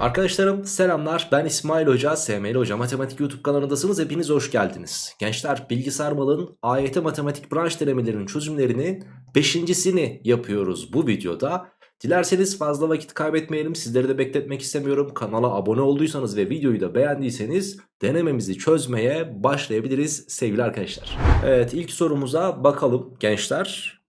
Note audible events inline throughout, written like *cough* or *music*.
Arkadaşlarım selamlar ben İsmail Hoca, SML Hoca Matematik YouTube kanalındasınız hepiniz hoş geldiniz. Gençler bilgisayar malın AYT matematik branş denemelerinin çözümlerinin 5.sini yapıyoruz bu videoda. Dilerseniz fazla vakit kaybetmeyelim sizleri de bekletmek istemiyorum. Kanala abone olduysanız ve videoyu da beğendiyseniz denememizi çözmeye başlayabiliriz sevgili arkadaşlar. Evet ilk sorumuza bakalım gençler.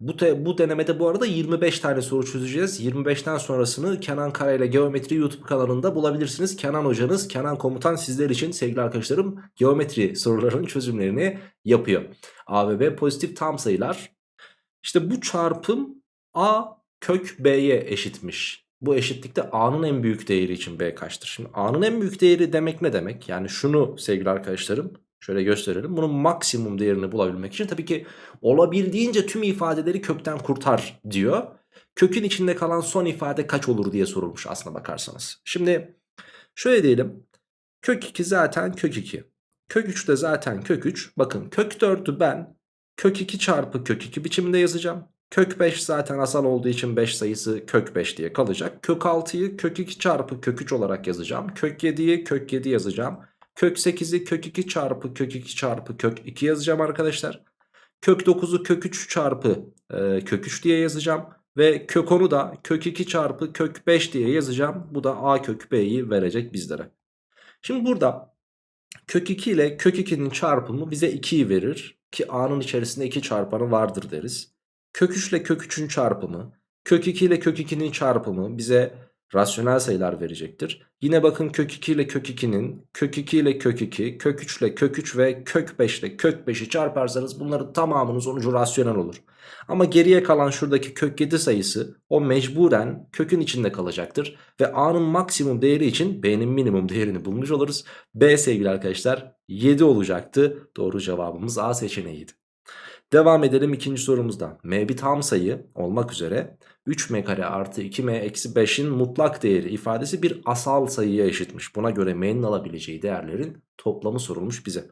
Bu, te, bu denemede bu arada 25 tane soru çözeceğiz. 25'ten sonrasını Kenan Kara ile Geometri YouTube kanalında bulabilirsiniz. Kenan hocanız, Kenan komutan sizler için sevgili arkadaşlarım geometri sorularının çözümlerini yapıyor. A ve B pozitif tam sayılar. İşte bu çarpım A kök B'ye eşitmiş. Bu eşitlikte A'nın en büyük değeri için B kaçtır? Şimdi A'nın en büyük değeri demek ne demek? Yani şunu sevgili arkadaşlarım Şöyle gösterelim. Bunun maksimum değerini bulabilmek için tabii ki olabildiğince tüm ifadeleri kökten kurtar diyor. Kökün içinde kalan son ifade kaç olur diye sorulmuş aslına bakarsanız. Şimdi şöyle diyelim. Kök 2 zaten kök 2. Kök 3 de zaten kök 3. Bakın kök 4'ü ben kök 2 çarpı kök 2 biçiminde yazacağım. Kök 5 zaten asal olduğu için 5 sayısı kök 5 diye kalacak. Kök 6'yı kök 2 çarpı kök 3 olarak yazacağım. Kök 7'yi kök 7 yazacağım. Kök 8'i kök 2 çarpı kök 2 çarpı kök 2 yazacağım arkadaşlar. Kök 9'u kök 3 çarpı e, kök 3 diye yazacağım. Ve kök 10'u da kök 2 çarpı kök 5 diye yazacağım. Bu da a kök b'yi verecek bizlere. Şimdi burada kök 2 ile kök 2'nin çarpımı bize 2'yi verir. Ki a'nın içerisinde 2 çarpanı vardır deriz. Kök 3 ile kök 3'ün çarpımı. Kök 2 ile kök 2'nin çarpımı bize rasyonel sayılar verecektir. Yine bakın kök 2 ile kök 2'nin kök 2 ile kök 2, kök 3 ile kök 3 ve kök 5 ile kök 5'i çarparsanız bunların tamamının sonucu rasyonel olur. Ama geriye kalan şuradaki kök 7 sayısı o mecburen kökün içinde kalacaktır. Ve a'nın maksimum değeri için b'nin minimum değerini bulmuş oluruz. b sevgili arkadaşlar 7 olacaktı. Doğru cevabımız a seçeneğiydi. Devam edelim ikinci sorumuzda. M bir tam sayı olmak üzere 3m kare artı 2m eksi 5'in mutlak değeri ifadesi bir asal sayıya eşitmiş. Buna göre m'nin alabileceği değerlerin toplamı sorulmuş bize.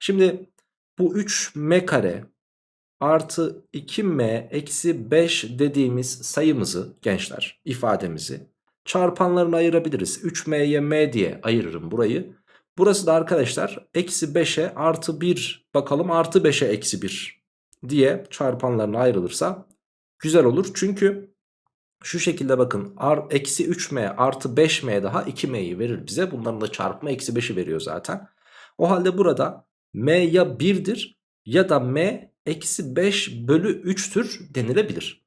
Şimdi bu 3m kare artı 2m eksi 5 dediğimiz sayımızı gençler ifademizi çarpanlarına ayırabiliriz. 3m'ye m diye ayırırım burayı. Burası da arkadaşlar eksi 5'e artı 1 bakalım artı 5'e eksi 1 diye çarpanlarına ayrılırsa güzel olur. Çünkü şu şekilde bakın eksi 3m artı 5m daha 2m'yi verir bize. Bunların da çarpımı eksi 5'i veriyor zaten. O halde burada m ya 1'dir ya da m eksi 5 bölü 3'tür denilebilir.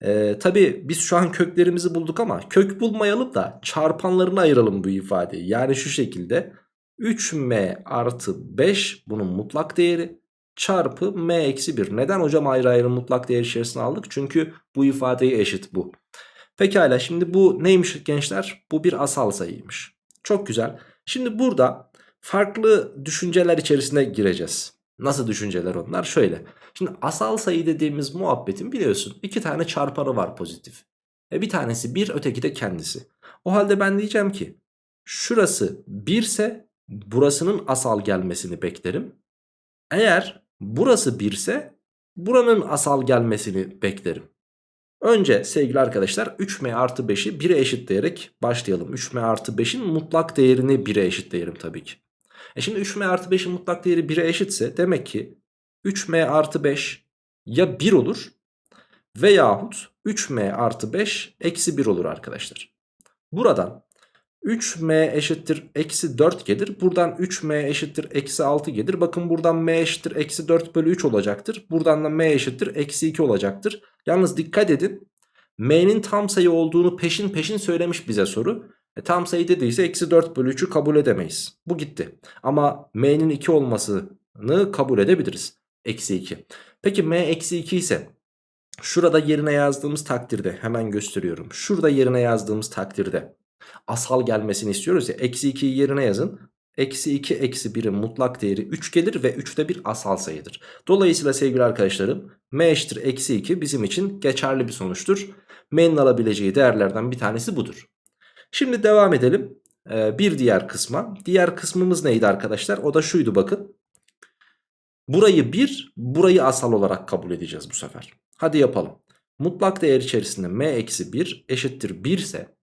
Ee, Tabi biz şu an köklerimizi bulduk ama kök bulmayalım da çarpanlarını ayıralım bu ifadeyi. Yani şu şekilde 3m artı 5 bunun mutlak değeri çarpı m eksi 1. Neden hocam ayrı ayrı mutlak değer içerisine aldık? Çünkü bu ifadeyi eşit bu. Pekala şimdi bu neymiş gençler? Bu bir asal sayıymış. Çok güzel. Şimdi burada farklı düşünceler içerisine gireceğiz. Nasıl düşünceler onlar? Şöyle. Şimdi asal sayı dediğimiz muhabbetin biliyorsun iki tane çarpanı var pozitif. E bir tanesi 1 öteki de kendisi. O halde ben diyeceğim ki şurası 1 ise burasının asal gelmesini beklerim. Eğer burası 1 ise buranın asal gelmesini beklerim. Önce sevgili arkadaşlar 3m artı 5'i 1'e eşitleyerek başlayalım. 3m artı 5'in mutlak değerini 1'e eşitleyelim tabii ki. E şimdi 3m artı 5'in mutlak değeri 1'e eşitse demek ki 3m artı 5 ya 1 olur veyahut 3m artı 5 eksi 1 olur arkadaşlar. Buradan 3m eşittir eksi 4 gelir. Buradan 3m eşittir eksi 6 gelir. Bakın buradan m eşittir eksi 4 bölü 3 olacaktır. Buradan da m eşittir eksi 2 olacaktır. Yalnız dikkat edin. m'nin tam sayı olduğunu peşin peşin söylemiş bize soru. E, tam sayı dediyse eksi 4 bölü 3'ü kabul edemeyiz. Bu gitti. Ama m'nin 2 olmasını kabul edebiliriz. Eksi 2. Peki m eksi 2 ise şurada yerine yazdığımız takdirde hemen gösteriyorum. Şurada yerine yazdığımız takdirde asal gelmesini istiyoruz ya. Eksi 2'yi yerine yazın. Eksi 2 eksi 1'in mutlak değeri 3 gelir ve 3 de bir asal sayıdır. Dolayısıyla sevgili arkadaşlarım m eşittir eksi 2 bizim için geçerli bir sonuçtur. m'nin alabileceği değerlerden bir tanesi budur. Şimdi devam edelim ee, bir diğer kısma. Diğer kısmımız neydi arkadaşlar? O da şuydu bakın. Burayı 1 burayı asal olarak kabul edeceğiz bu sefer. Hadi yapalım. Mutlak değer içerisinde m eksi 1 eşittir 1 ise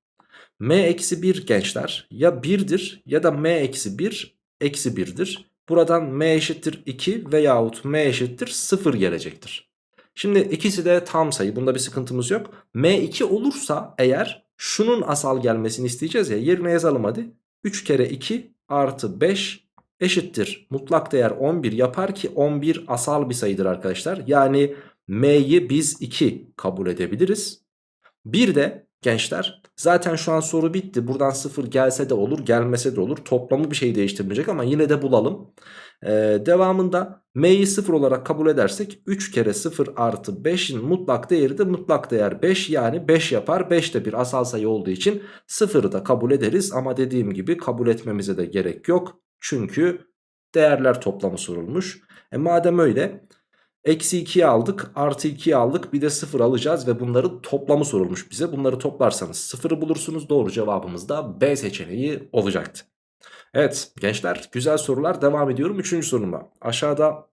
m eksi 1 gençler ya 1'dir ya da m eksi 1 eksi 1'dir. Buradan m eşittir 2 veyahut m eşittir 0 gelecektir. Şimdi ikisi de tam sayı bunda bir sıkıntımız yok. m2 olursa eğer şunun asal gelmesini isteyeceğiz ya yerine yazalım hadi. 3 kere 2 artı 5 eşittir. Mutlak değer 11 yapar ki 11 asal bir sayıdır arkadaşlar. Yani m'yi biz 2 kabul edebiliriz. Bir de gençler zaten şu an soru bitti. Buradan 0 gelse de olur gelmese de olur. Toplamı bir şey değiştirmeyecek ama yine de bulalım. Ee, devamında m'yi 0 olarak kabul edersek 3 kere 0 artı 5'in mutlak değeri de mutlak değer 5 yani 5 yapar. 5 de bir asal sayı olduğu için 0'ı da kabul ederiz ama dediğim gibi kabul etmemize de gerek yok. Çünkü değerler toplamı sorulmuş. E madem öyle eksi 2'yi aldık artı 2'yi aldık bir de 0 alacağız ve bunların toplamı sorulmuş bize. Bunları toplarsanız 0'ı bulursunuz doğru cevabımız da B seçeneği olacaktı. Evet gençler güzel sorular devam ediyorum 3. soruma. Aşağıda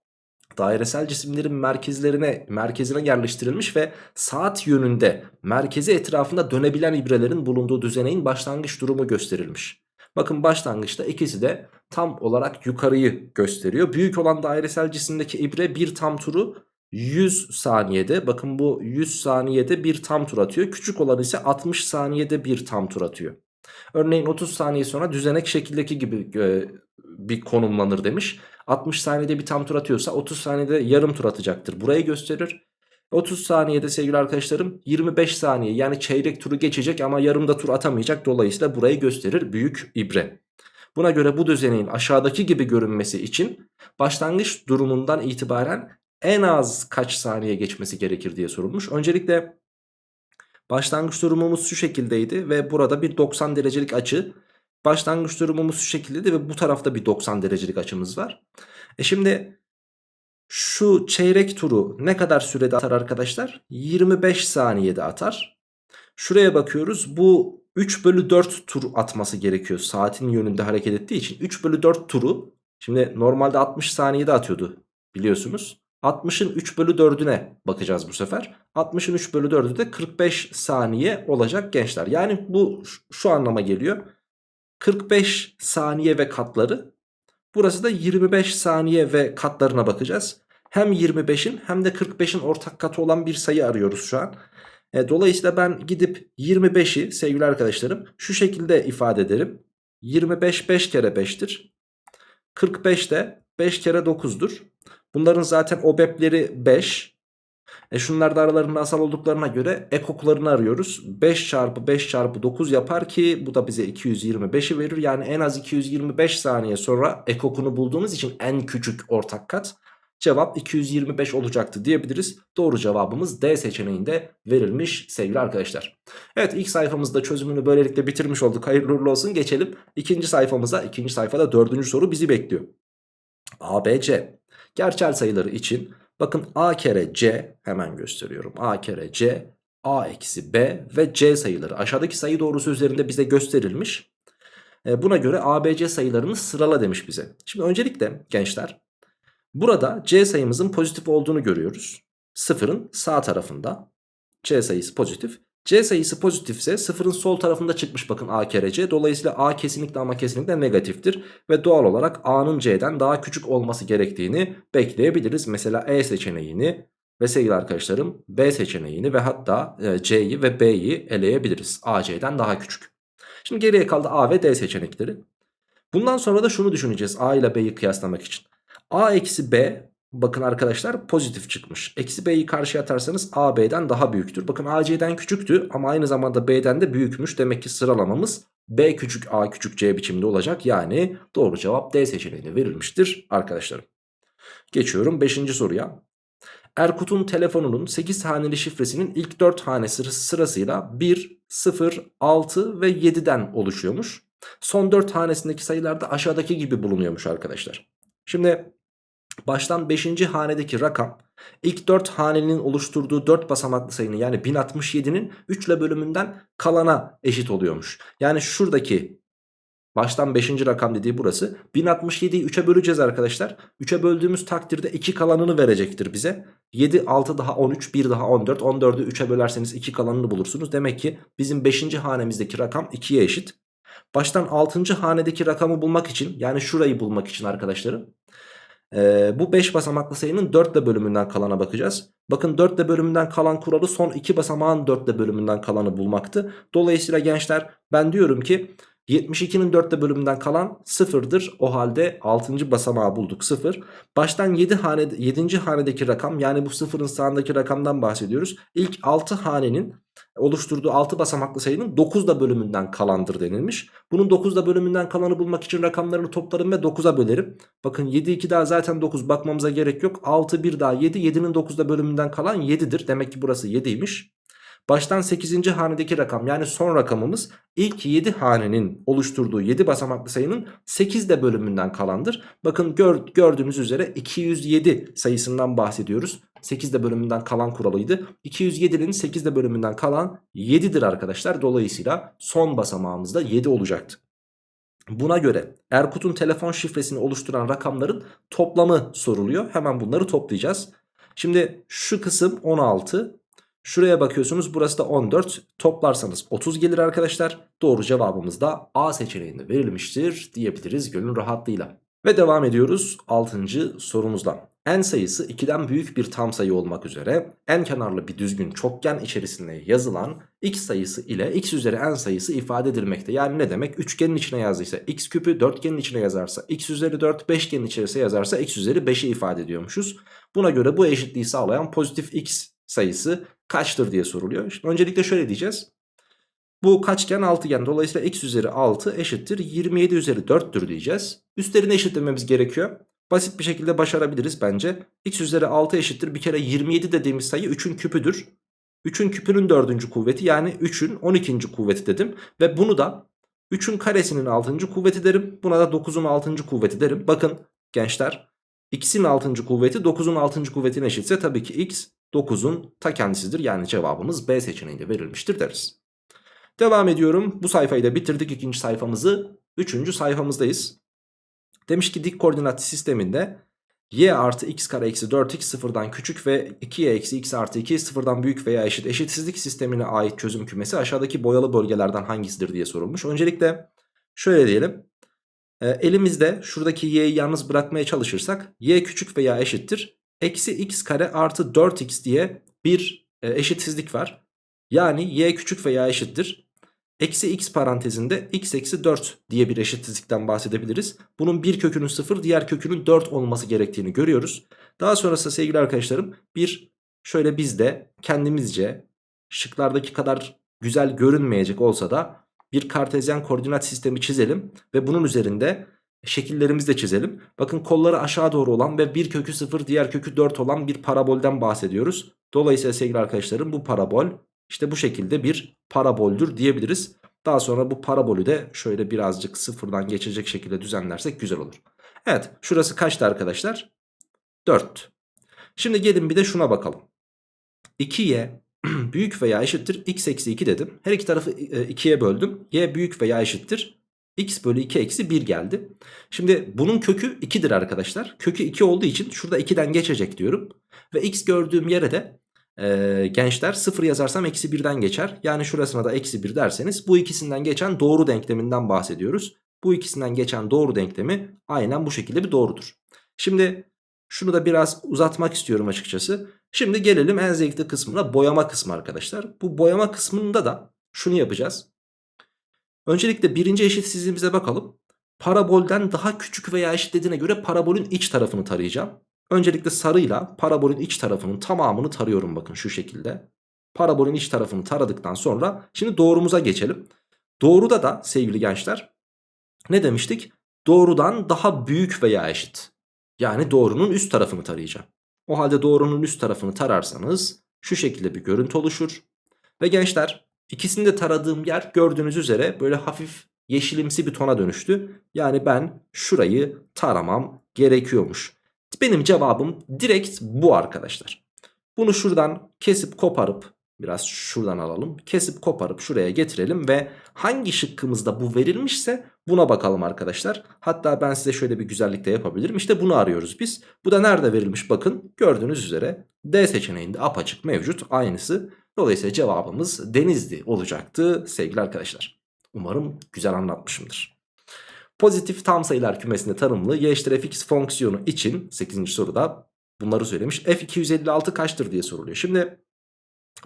dairesel cisimlerin merkezlerine merkezine yerleştirilmiş ve saat yönünde merkezi etrafında dönebilen ibrelerin bulunduğu düzeneğin başlangıç durumu gösterilmiş. Bakın başlangıçta ikisi de tam olarak yukarıyı gösteriyor. Büyük olan dairesel cisimdeki ibre bir tam turu 100 saniyede. Bakın bu 100 saniyede bir tam tur atıyor. Küçük olan ise 60 saniyede bir tam tur atıyor. Örneğin 30 saniye sonra düzenek şekildeki gibi e, bir konumlanır demiş. 60 saniyede bir tam tur atıyorsa 30 saniyede yarım tur atacaktır. Burayı gösterir. 30 saniyede sevgili arkadaşlarım 25 saniye yani çeyrek turu geçecek ama yarımda tur atamayacak. Dolayısıyla burayı gösterir büyük ibre. Buna göre bu düzeneğin aşağıdaki gibi görünmesi için başlangıç durumundan itibaren en az kaç saniye geçmesi gerekir diye sorulmuş. Öncelikle başlangıç durumumuz şu şekildeydi ve burada bir 90 derecelik açı. Başlangıç durumumuz şu şekildeydi ve bu tarafta bir 90 derecelik açımız var. E şimdi şu çeyrek turu ne kadar sürede atar arkadaşlar? 25 saniyede atar. Şuraya bakıyoruz. Bu 3 bölü 4 tur atması gerekiyor. Saatin yönünde hareket ettiği için. 3 bölü 4 turu. Şimdi normalde 60 saniyede atıyordu biliyorsunuz. 60'ın 3 bölü 4'üne bakacağız bu sefer. 60'ın 3 bölü 4'ü de 45 saniye olacak gençler. Yani bu şu anlama geliyor. 45 saniye ve katları Burası da 25 saniye ve katlarına bakacağız. Hem 25'in hem de 45'in ortak katı olan bir sayı arıyoruz şu an. E, dolayısıyla ben gidip 25'i sevgili arkadaşlarım şu şekilde ifade ederim. 25 5 kere 5'tir. 45 de 5 kere 9'dur. Bunların zaten obepleri 5. E şunlar da aralarında asal olduklarına göre ekoklarını arıyoruz. 5 çarpı 5 çarpı 9 yapar ki bu da bize 225'i verir. Yani en az 225 saniye sonra ekokunu bulduğumuz için en küçük ortak kat. Cevap 225 olacaktı diyebiliriz. Doğru cevabımız D seçeneğinde verilmiş sevgili arkadaşlar. Evet ilk sayfamızda çözümünü böylelikle bitirmiş olduk. Hayırlı uğurlu olsun. Geçelim ikinci sayfamıza. İkinci sayfada dördüncü soru bizi bekliyor. A, B, C. Gerçel sayıları için Bakın a kere c hemen gösteriyorum. a kere c, a eksi b ve c sayıları aşağıdaki sayı doğrusu üzerinde bize gösterilmiş. E, buna göre a, b, c sayılarını sırala demiş bize. Şimdi öncelikle gençler burada c sayımızın pozitif olduğunu görüyoruz. Sıfırın sağ tarafında c sayısı pozitif. C sayısı pozitifse sıfırın sol tarafında çıkmış bakın A kere C. Dolayısıyla A kesinlikle ama kesinlikle negatiftir. Ve doğal olarak A'nın C'den daha küçük olması gerektiğini bekleyebiliriz. Mesela E seçeneğini ve sevgili arkadaşlarım B seçeneğini ve hatta e, C'yi ve B'yi eleyebiliriz. A C'den daha küçük. Şimdi geriye kaldı A ve D seçenekleri. Bundan sonra da şunu düşüneceğiz A ile B'yi kıyaslamak için. A eksi B Bakın arkadaşlar pozitif çıkmış. Eksi b'yi karşıya atarsanız a b'den daha büyüktür. Bakın a c'den küçüktü ama aynı zamanda b'den de büyükmüş. Demek ki sıralamamız b küçük a küçük c biçimde olacak. Yani doğru cevap D seçeneğine verilmiştir arkadaşlarım. Geçiyorum 5. soruya. Erkut'un telefonunun 8 haneli şifresinin ilk 4 hanesi sırasıyla 1, 0, 6 ve 7'den oluşuyormuş. Son 4 hanesindeki sayılar da aşağıdaki gibi bulunuyormuş arkadaşlar. Şimdi Baştan 5. hanedeki rakam ilk 4 hanenin oluşturduğu 4 basamaklı sayının yani 1067'nin 3 ile bölümünden kalana eşit oluyormuş. Yani şuradaki Baştan 5. rakam dediği burası. 1067'yi 3'e böleceğiz arkadaşlar. 3'e böldüğümüz takdirde 2 kalanını verecektir bize. 7, 6 daha 13, 1 daha 14. 14'ü 3'e bölerseniz 2 kalanını bulursunuz. Demek ki bizim 5. hanemizdeki rakam 2'ye eşit. Baştan 6. hanedeki rakamı bulmak için yani şurayı bulmak için arkadaşlarım. Ee, bu 5 basamaklı sayının 4 ile bölümünden kalana bakacağız. Bakın 4 ile bölümünden kalan kuralı son 2 basamağın 4 ile bölümünden kalanı bulmaktı. Dolayısıyla gençler ben diyorum ki 72'nin 4 ile bölümünden kalan 0'dır. O halde 6. basamağı bulduk 0. Baştan 7 hane, 7. hanedeki rakam yani bu 0'ın sağındaki rakamdan bahsediyoruz. İlk 6 hanenin oluşturduğu 6 basamaklı sayının 9 da bölümünden kalandır denilmiş. Bunun 9 da bölümünden kalanı bulmak için rakamlarını toplarım ve 9'a bölerim. Bakın 7 2 daha zaten 9 bakmamıza gerek yok. 6 1 daha 7 7'nin 9'da bölümünden kalan 7'dir. Demek ki burası 7'ymiş. Baştan 8. hanedeki rakam yani son rakamımız ilk 7 hanenin oluşturduğu 7 basamaklı sayının 8 de bölümünden kalandır. Bakın gör, gördüğünüz üzere 207 sayısından bahsediyoruz. 8 de bölümünden kalan kuralıydı. 207'nin 8 de bölümünden kalan 7'dir arkadaşlar. Dolayısıyla son basamağımız da 7 olacaktı. Buna göre Erkut'un telefon şifresini oluşturan rakamların toplamı soruluyor. Hemen bunları toplayacağız. Şimdi şu kısım 16, Şuraya bakıyorsunuz burası da 14 toplarsanız 30 gelir arkadaşlar. Doğru cevabımız da A seçeneğinde verilmiştir diyebiliriz gönül rahatlığıyla. Ve devam ediyoruz 6. sorumuzdan. n sayısı 2'den büyük bir tam sayı olmak üzere n kenarlı bir düzgün çokgen içerisinde yazılan x sayısı ile x üzeri n sayısı ifade edilmekte. Yani ne demek? Üçgenin içine yazdıysa x küpü, dörtgenin içine yazarsa x üzeri 4, beşgenin içerisine yazarsa x üzeri 5'i ifade ediyormuşuz. Buna göre bu eşitliği sağlayan pozitif x sayısı kaçtır diye soruluyor. Şimdi öncelikle şöyle diyeceğiz. Bu kaçgen altıgen dolayısıyla x üzeri 6 eşittir 27 üzeri 4'tür diyeceğiz. Üstlerini eşitlememiz gerekiyor. Basit bir şekilde başarabiliriz bence. x üzeri 6 eşittir bir kere 27 dediğimiz sayı 3'ün küpüdür. 3'ün küpünün 4. kuvveti yani 3'ün 12. kuvveti dedim. Ve bunu da 3'ün karesinin 6. kuvveti derim. Buna da 9'un 6. kuvveti derim. Bakın gençler x'in 6. kuvveti 9'un 6. kuvvetine eşitse tabii ki x 9'un ta kendisidir. Yani cevabımız B seçeneğinde verilmiştir deriz. Devam ediyorum. Bu sayfayı da bitirdik. ikinci sayfamızı. Üçüncü sayfamızdayız. Demiş ki dik koordinat sisteminde y artı x kare eksi 4x sıfırdan küçük ve 2y eksi x artı 2 sıfırdan büyük veya eşit eşitsizlik sistemine ait çözüm kümesi aşağıdaki boyalı bölgelerden hangisidir diye sorulmuş. Öncelikle şöyle diyelim. Elimizde şuradaki y'yi yalnız bırakmaya çalışırsak y küçük veya eşittir eksi x kare artı 4x diye bir e, eşitsizlik var. Yani y küçük veya eşittir. Eksi x parantezinde x eksi 4 diye bir eşitsizlikten bahsedebiliriz. Bunun bir kökünün 0 diğer kökünün 4 olması gerektiğini görüyoruz. Daha sonrasında sevgili arkadaşlarım bir şöyle biz de kendimizce şıklardaki kadar güzel görünmeyecek olsa da bir kartezyen koordinat sistemi çizelim. Ve bunun üzerinde şekillerimizi de çizelim. Bakın kolları aşağı doğru olan ve bir kökü 0 diğer kökü 4 olan bir parabolden bahsediyoruz. Dolayısıyla sevgili arkadaşlarım bu parabol işte bu şekilde bir paraboldür diyebiliriz. Daha sonra bu parabolü de şöyle birazcık sıfırdan geçecek şekilde düzenlersek güzel olur. Evet şurası kaçtı arkadaşlar? 4. Şimdi gelin bir de şuna bakalım. 2y *clears throat* büyük veya eşittir x eksi 2 dedim. Her iki tarafı 2'ye e, böldüm. y büyük veya eşittir x bölü 2 eksi 1 geldi. Şimdi bunun kökü 2'dir arkadaşlar. Kökü 2 olduğu için şurada 2'den geçecek diyorum. Ve x gördüğüm yere de e, gençler 0 yazarsam eksi 1'den geçer. Yani şurasına da eksi 1 derseniz bu ikisinden geçen doğru denkleminden bahsediyoruz. Bu ikisinden geçen doğru denklemi aynen bu şekilde bir doğrudur. Şimdi şunu da biraz uzatmak istiyorum açıkçası. Şimdi gelelim en zevkli kısmına boyama kısmı arkadaşlar. Bu boyama kısmında da şunu yapacağız. Öncelikle birinci eşitsizliğimize bakalım. Parabolden daha küçük veya eşit dediğine göre parabolün iç tarafını tarayacağım. Öncelikle sarıyla parabolün iç tarafının tamamını tarıyorum bakın şu şekilde. Parabolün iç tarafını taradıktan sonra şimdi doğrumuza geçelim. Doğruda da sevgili gençler ne demiştik? Doğrudan daha büyük veya eşit. Yani doğrunun üst tarafını tarayacağım. O halde doğrunun üst tarafını tararsanız şu şekilde bir görüntü oluşur. Ve gençler İkisini de taradığım yer gördüğünüz üzere böyle hafif yeşilimsi bir tona dönüştü. Yani ben şurayı taramam gerekiyormuş. Benim cevabım direkt bu arkadaşlar. Bunu şuradan kesip koparıp Biraz şuradan alalım. Kesip koparıp şuraya getirelim ve hangi şıkkımızda bu verilmişse buna bakalım arkadaşlar. Hatta ben size şöyle bir güzellik de yapabilirim. İşte bunu arıyoruz biz. Bu da nerede verilmiş bakın. Gördüğünüz üzere D seçeneğinde apaçık mevcut. Aynısı. Dolayısıyla cevabımız Denizli olacaktı sevgili arkadaşlar. Umarım güzel anlatmışımdır. Pozitif tam sayılar kümesinde tanımlı y eşittir fx fonksiyonu için 8. soruda bunları söylemiş. f256 kaçtır diye soruluyor. Şimdi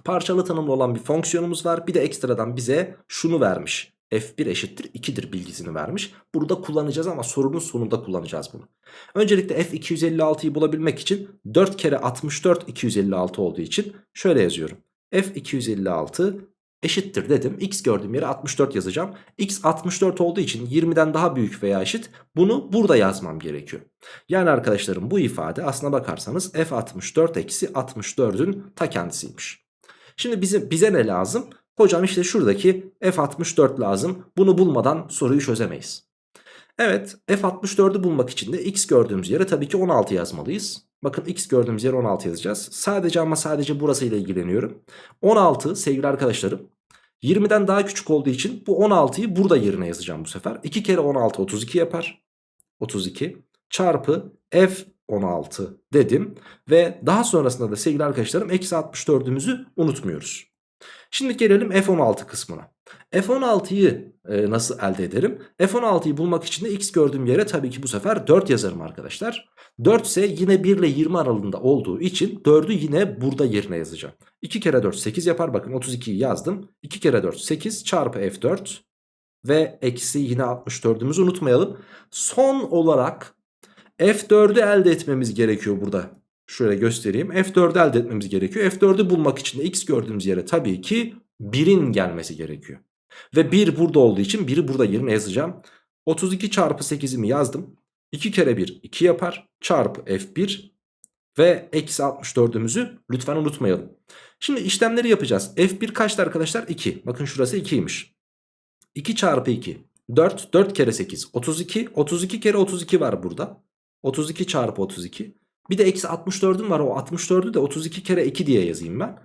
parçalı tanımlı olan bir fonksiyonumuz var. Bir de ekstradan bize şunu vermiş. f1 eşittir 2'dir bilgisini vermiş. Burada kullanacağız ama sorunun sonunda kullanacağız bunu. Öncelikle f256'yı bulabilmek için 4 kere 64 256 olduğu için şöyle yazıyorum. F256 eşittir dedim. X gördüğüm yere 64 yazacağım. X 64 olduğu için 20'den daha büyük veya eşit. Bunu burada yazmam gerekiyor. Yani arkadaşlarım bu ifade aslına bakarsanız f64 eksi 64'ün ta kendisiymiş. Şimdi bize, bize ne lazım? Hocam işte şuradaki f64 lazım. Bunu bulmadan soruyu çözemeyiz. Evet f64'ü bulmak için de x gördüğümüz yere tabii ki 16 yazmalıyız. Bakın x gördüğümüz yere 16 yazacağız. Sadece ama sadece burasıyla ilgileniyorum. 16 sevgili arkadaşlarım 20'den daha küçük olduğu için bu 16'yı burada yerine yazacağım bu sefer. 2 kere 16 32 yapar. 32 çarpı f 16 dedim. Ve daha sonrasında da sevgili arkadaşlarım eksi 64'ümüzü unutmuyoruz. Şimdi gelelim F16 kısmına. F16'yı e, nasıl elde ederim? F16'yı bulmak için de x gördüğüm yere tabii ki bu sefer 4 yazarım arkadaşlar. 4 ise yine 1 ile 20 aralığında olduğu için 4'ü yine burada yerine yazacağım. 2 kere 4 8 yapar bakın 32'yi yazdım. 2 kere 4 8 çarpı F4 ve eksi yine 64'ümüzü unutmayalım. Son olarak F4'ü elde etmemiz gerekiyor burada. Şöyle göstereyim. F4'ü elde etmemiz gerekiyor. F4'ü bulmak için de x gördüğümüz yere tabii ki 1'in gelmesi gerekiyor. Ve 1 burada olduğu için 1'i burada yerine yazacağım. 32 çarpı 8'imi yazdım. 2 kere 1 2 yapar. Çarpı F1 ve eksi 64'ümüzü lütfen unutmayalım. Şimdi işlemleri yapacağız. F1 kaçtı arkadaşlar? 2. Bakın şurası 2'ymiş. 2 çarpı 2. 4. 4 kere 8. 32. 32 kere 32 var burada. 32 çarpı 32. Bir de eksi 64'üm var. O 64'ü de 32 kere 2 diye yazayım ben.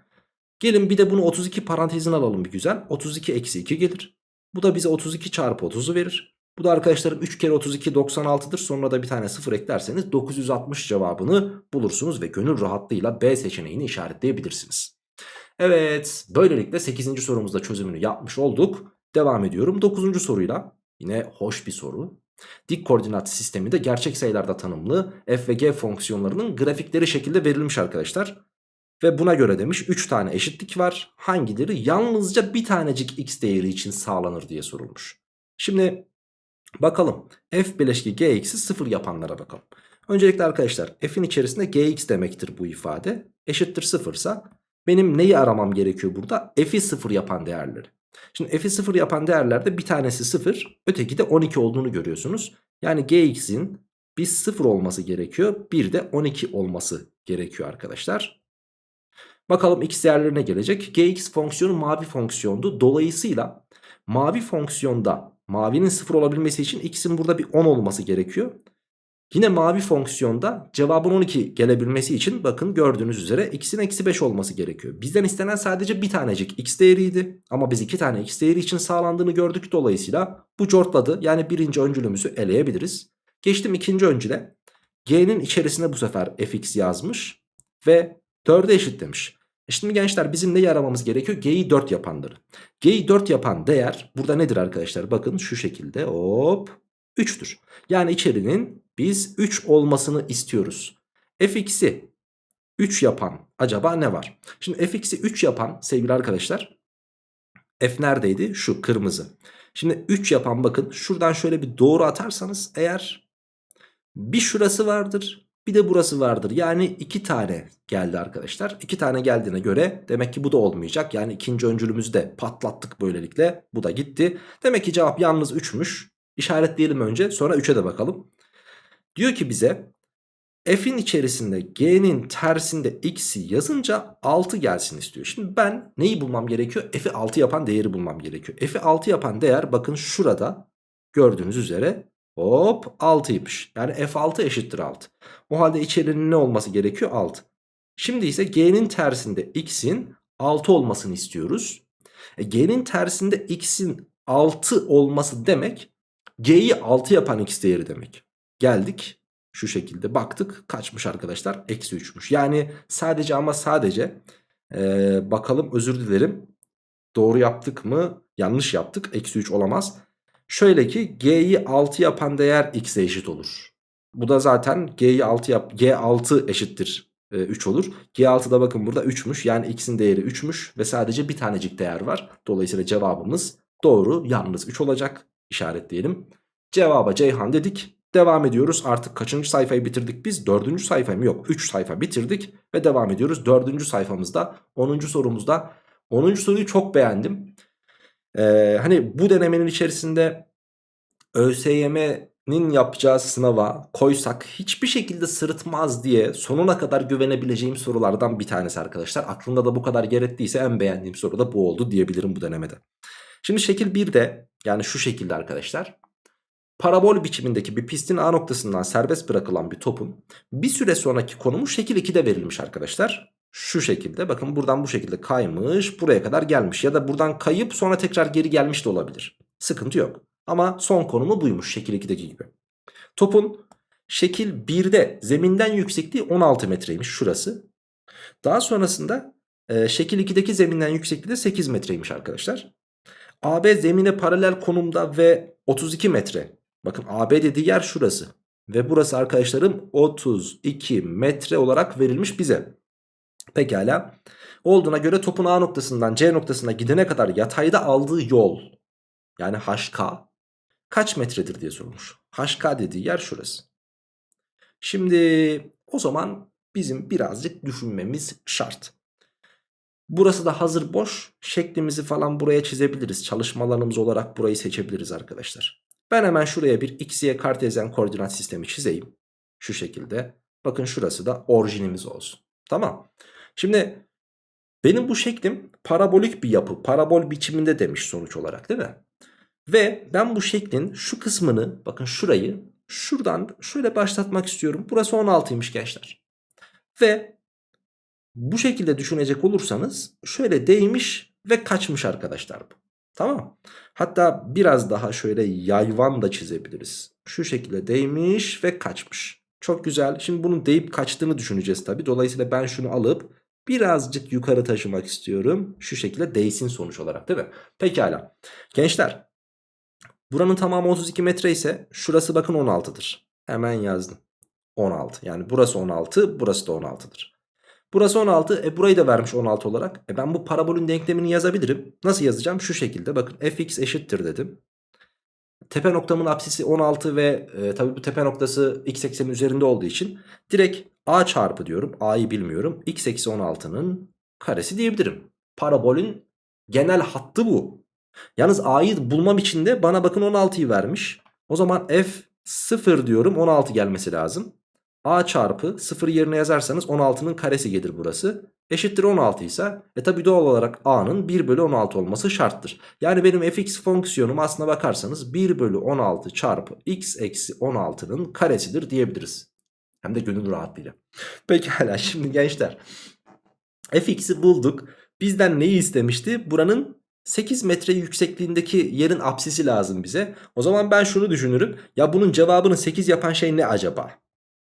Gelin bir de bunu 32 parantezine alalım bir güzel. 32 eksi 2 gelir. Bu da bize 32 çarpı 30'u verir. Bu da arkadaşlarım 3 kere 32 96'dır. Sonra da bir tane 0 eklerseniz 960 cevabını bulursunuz ve gönül rahatlığıyla B seçeneğini işaretleyebilirsiniz. Evet böylelikle 8. sorumuzda çözümünü yapmış olduk. Devam ediyorum 9. soruyla. Yine hoş bir soru. Dik koordinat sistemi de gerçek sayılarda tanımlı f ve g fonksiyonlarının grafikleri şekilde verilmiş arkadaşlar. Ve buna göre demiş 3 tane eşitlik var. Hangileri yalnızca bir tanecik x değeri için sağlanır diye sorulmuş. Şimdi bakalım f bileşki gx'i 0 yapanlara bakalım. Öncelikle arkadaşlar f'in içerisinde gx demektir bu ifade. Eşittir 0 ise benim neyi aramam gerekiyor burada? f'i 0 yapan değerleri. Şimdi f'i 0 yapan değerlerde bir tanesi 0 öteki de 12 olduğunu görüyorsunuz. Yani gx'in bir 0 olması gerekiyor bir de 12 olması gerekiyor arkadaşlar. Bakalım x değerlerine gelecek. gx fonksiyonu mavi fonksiyondu. Dolayısıyla mavi fonksiyonda mavinin 0 olabilmesi için x'in burada bir 10 olması gerekiyor. Yine mavi fonksiyonda cevabın 12 gelebilmesi için bakın gördüğünüz üzere x'in eksi 5 olması gerekiyor. Bizden istenen sadece bir tanecik x değeriydi. Ama biz iki tane x değeri için sağlandığını gördük. Dolayısıyla bu cortladı. Yani birinci öncülümüzü eleyebiliriz. Geçtim ikinci öncüle. G'nin içerisine bu sefer fx yazmış. Ve 4'e eşit demiş. E şimdi gençler bizim neyi aramamız gerekiyor? G'yi 4 yapanları. G'yi 4 yapan değer burada nedir arkadaşlar? Bakın şu şekilde hop 3'tür. Yani içerinin biz 3 olmasını istiyoruz. fx'i 3 yapan acaba ne var? Şimdi fx'i 3 yapan sevgili arkadaşlar f neredeydi? Şu kırmızı. Şimdi 3 yapan bakın şuradan şöyle bir doğru atarsanız eğer bir şurası vardır bir de burası vardır. Yani 2 tane geldi arkadaşlar. 2 tane geldiğine göre demek ki bu da olmayacak. Yani ikinci öncülümüzü de patlattık böylelikle. Bu da gitti. Demek ki cevap yalnız 3'müş. İşaretleyelim önce sonra 3'e de bakalım. Diyor ki bize f'in içerisinde g'nin tersinde x'i yazınca 6 gelsin istiyor. Şimdi ben neyi bulmam gerekiyor? F'i 6 yapan değeri bulmam gerekiyor. F'i 6 yapan değer bakın şurada gördüğünüz üzere hop 6'ymış. Yani f6 eşittir 6. O halde içerinin ne olması gerekiyor? 6. Şimdi ise g'nin tersinde x'in 6 olmasını istiyoruz. E, G'nin tersinde x'in 6 olması demek G'yi 6 yapan x değeri demek. Geldik şu şekilde baktık kaçmış arkadaşlar? Eksi 3'müş. Yani sadece ama sadece ee, bakalım özür dilerim. Doğru yaptık mı? Yanlış yaptık. Eksi 3 olamaz. Şöyle ki G'yi 6 yapan değer x'e eşit olur. Bu da zaten G'yi 6 yap G6 eşittir e, 3 olur. G6'da bakın burada 3'müş. Yani x'in değeri 3'müş ve sadece bir tanecik değer var. Dolayısıyla cevabımız doğru. Yalnız 3 olacak. İşaretleyelim. Cevaba Ceyhan dedik. Devam ediyoruz. Artık kaçıncı sayfayı bitirdik biz? Dördüncü sayfa mı? Yok. Üç sayfa bitirdik ve devam ediyoruz. Dördüncü sayfamızda. Onuncu sorumuzda. Onuncu soruyu çok beğendim. Ee, hani bu denemenin içerisinde ÖSYM'nin yapacağı sınava koysak hiçbir şekilde sırıtmaz diye sonuna kadar güvenebileceğim sorulardan bir tanesi arkadaşlar. Aklımda da bu kadar yer ettiyse en beğendiğim soru da bu oldu diyebilirim bu denemede. Şimdi şekil 1'de yani şu şekilde arkadaşlar. Parabol biçimindeki bir pistin A noktasından serbest bırakılan bir topun bir süre sonraki konumu şekil 2'de verilmiş arkadaşlar. Şu şekilde bakın buradan bu şekilde kaymış buraya kadar gelmiş ya da buradan kayıp sonra tekrar geri gelmiş de olabilir. Sıkıntı yok. Ama son konumu buymuş şekil 2'deki gibi. Topun şekil 1'de zeminden yüksekliği 16 metreymiş şurası. Daha sonrasında e, şekil 2'deki zeminden yüksekliği de 8 metreymiş arkadaşlar. AB zemine paralel konumda ve 32 metre Bakın AB dediği yer şurası. Ve burası arkadaşlarım 32 metre olarak verilmiş bize. Pekala. Olduğuna göre topun A noktasından C noktasına gidene kadar yatayda aldığı yol yani HK kaç metredir diye sorulmuş. HK dediği yer şurası. Şimdi o zaman bizim birazcık düşünmemiz şart. Burası da hazır boş. Şeklimizi falan buraya çizebiliriz. Çalışma alanımız olarak burayı seçebiliriz arkadaşlar. Ben hemen şuraya bir x, y kartezyen koordinat sistemi çizeyim. Şu şekilde. Bakın şurası da orijinimiz olsun. Tamam. Şimdi benim bu şeklim parabolik bir yapı. Parabol biçiminde demiş sonuç olarak değil mi? Ve ben bu şeklin şu kısmını bakın şurayı şuradan şöyle başlatmak istiyorum. Burası 16'ymış gençler. Ve bu şekilde düşünecek olursanız şöyle değmiş ve kaçmış arkadaşlar bu. Tamam. Hatta biraz daha şöyle yayvan da çizebiliriz. Şu şekilde değmiş ve kaçmış. Çok güzel. Şimdi bunun deyip kaçtığını düşüneceğiz tabi. Dolayısıyla ben şunu alıp birazcık yukarı taşımak istiyorum. Şu şekilde değsin sonuç olarak değil mi? Pekala. Gençler. Buranın tamamı 32 metre ise şurası bakın 16'dır. Hemen yazdım. 16. Yani burası 16, burası da 16'dır. Burası 16. E burayı da vermiş 16 olarak. E ben bu parabolün denklemini yazabilirim. Nasıl yazacağım? Şu şekilde bakın fx eşittir dedim. Tepe noktamın apsisi 16 ve e, tabi bu tepe noktası x eksenin üzerinde olduğu için direkt a çarpı diyorum. a'yı bilmiyorum. x eksi 16'nın karesi diyebilirim. Parabolün genel hattı bu. Yalnız a'yı bulmam için de bana bakın 16'yı vermiş. O zaman f 0 diyorum 16 gelmesi lazım a çarpı 0 yerine yazarsanız 16'nın karesi gelir burası. Eşittir 16 ise e tabi doğal olarak a'nın 1 bölü 16 olması şarttır. Yani benim fx fonksiyonum aslına bakarsanız 1 bölü 16 çarpı x eksi 16'nın karesidir diyebiliriz. Hem de gönül rahatlığıyla. Pekala şimdi gençler fx'i bulduk. Bizden neyi istemişti? Buranın 8 metre yüksekliğindeki yerin apsisi lazım bize. O zaman ben şunu düşünürüm. Ya bunun cevabını 8 yapan şey ne acaba?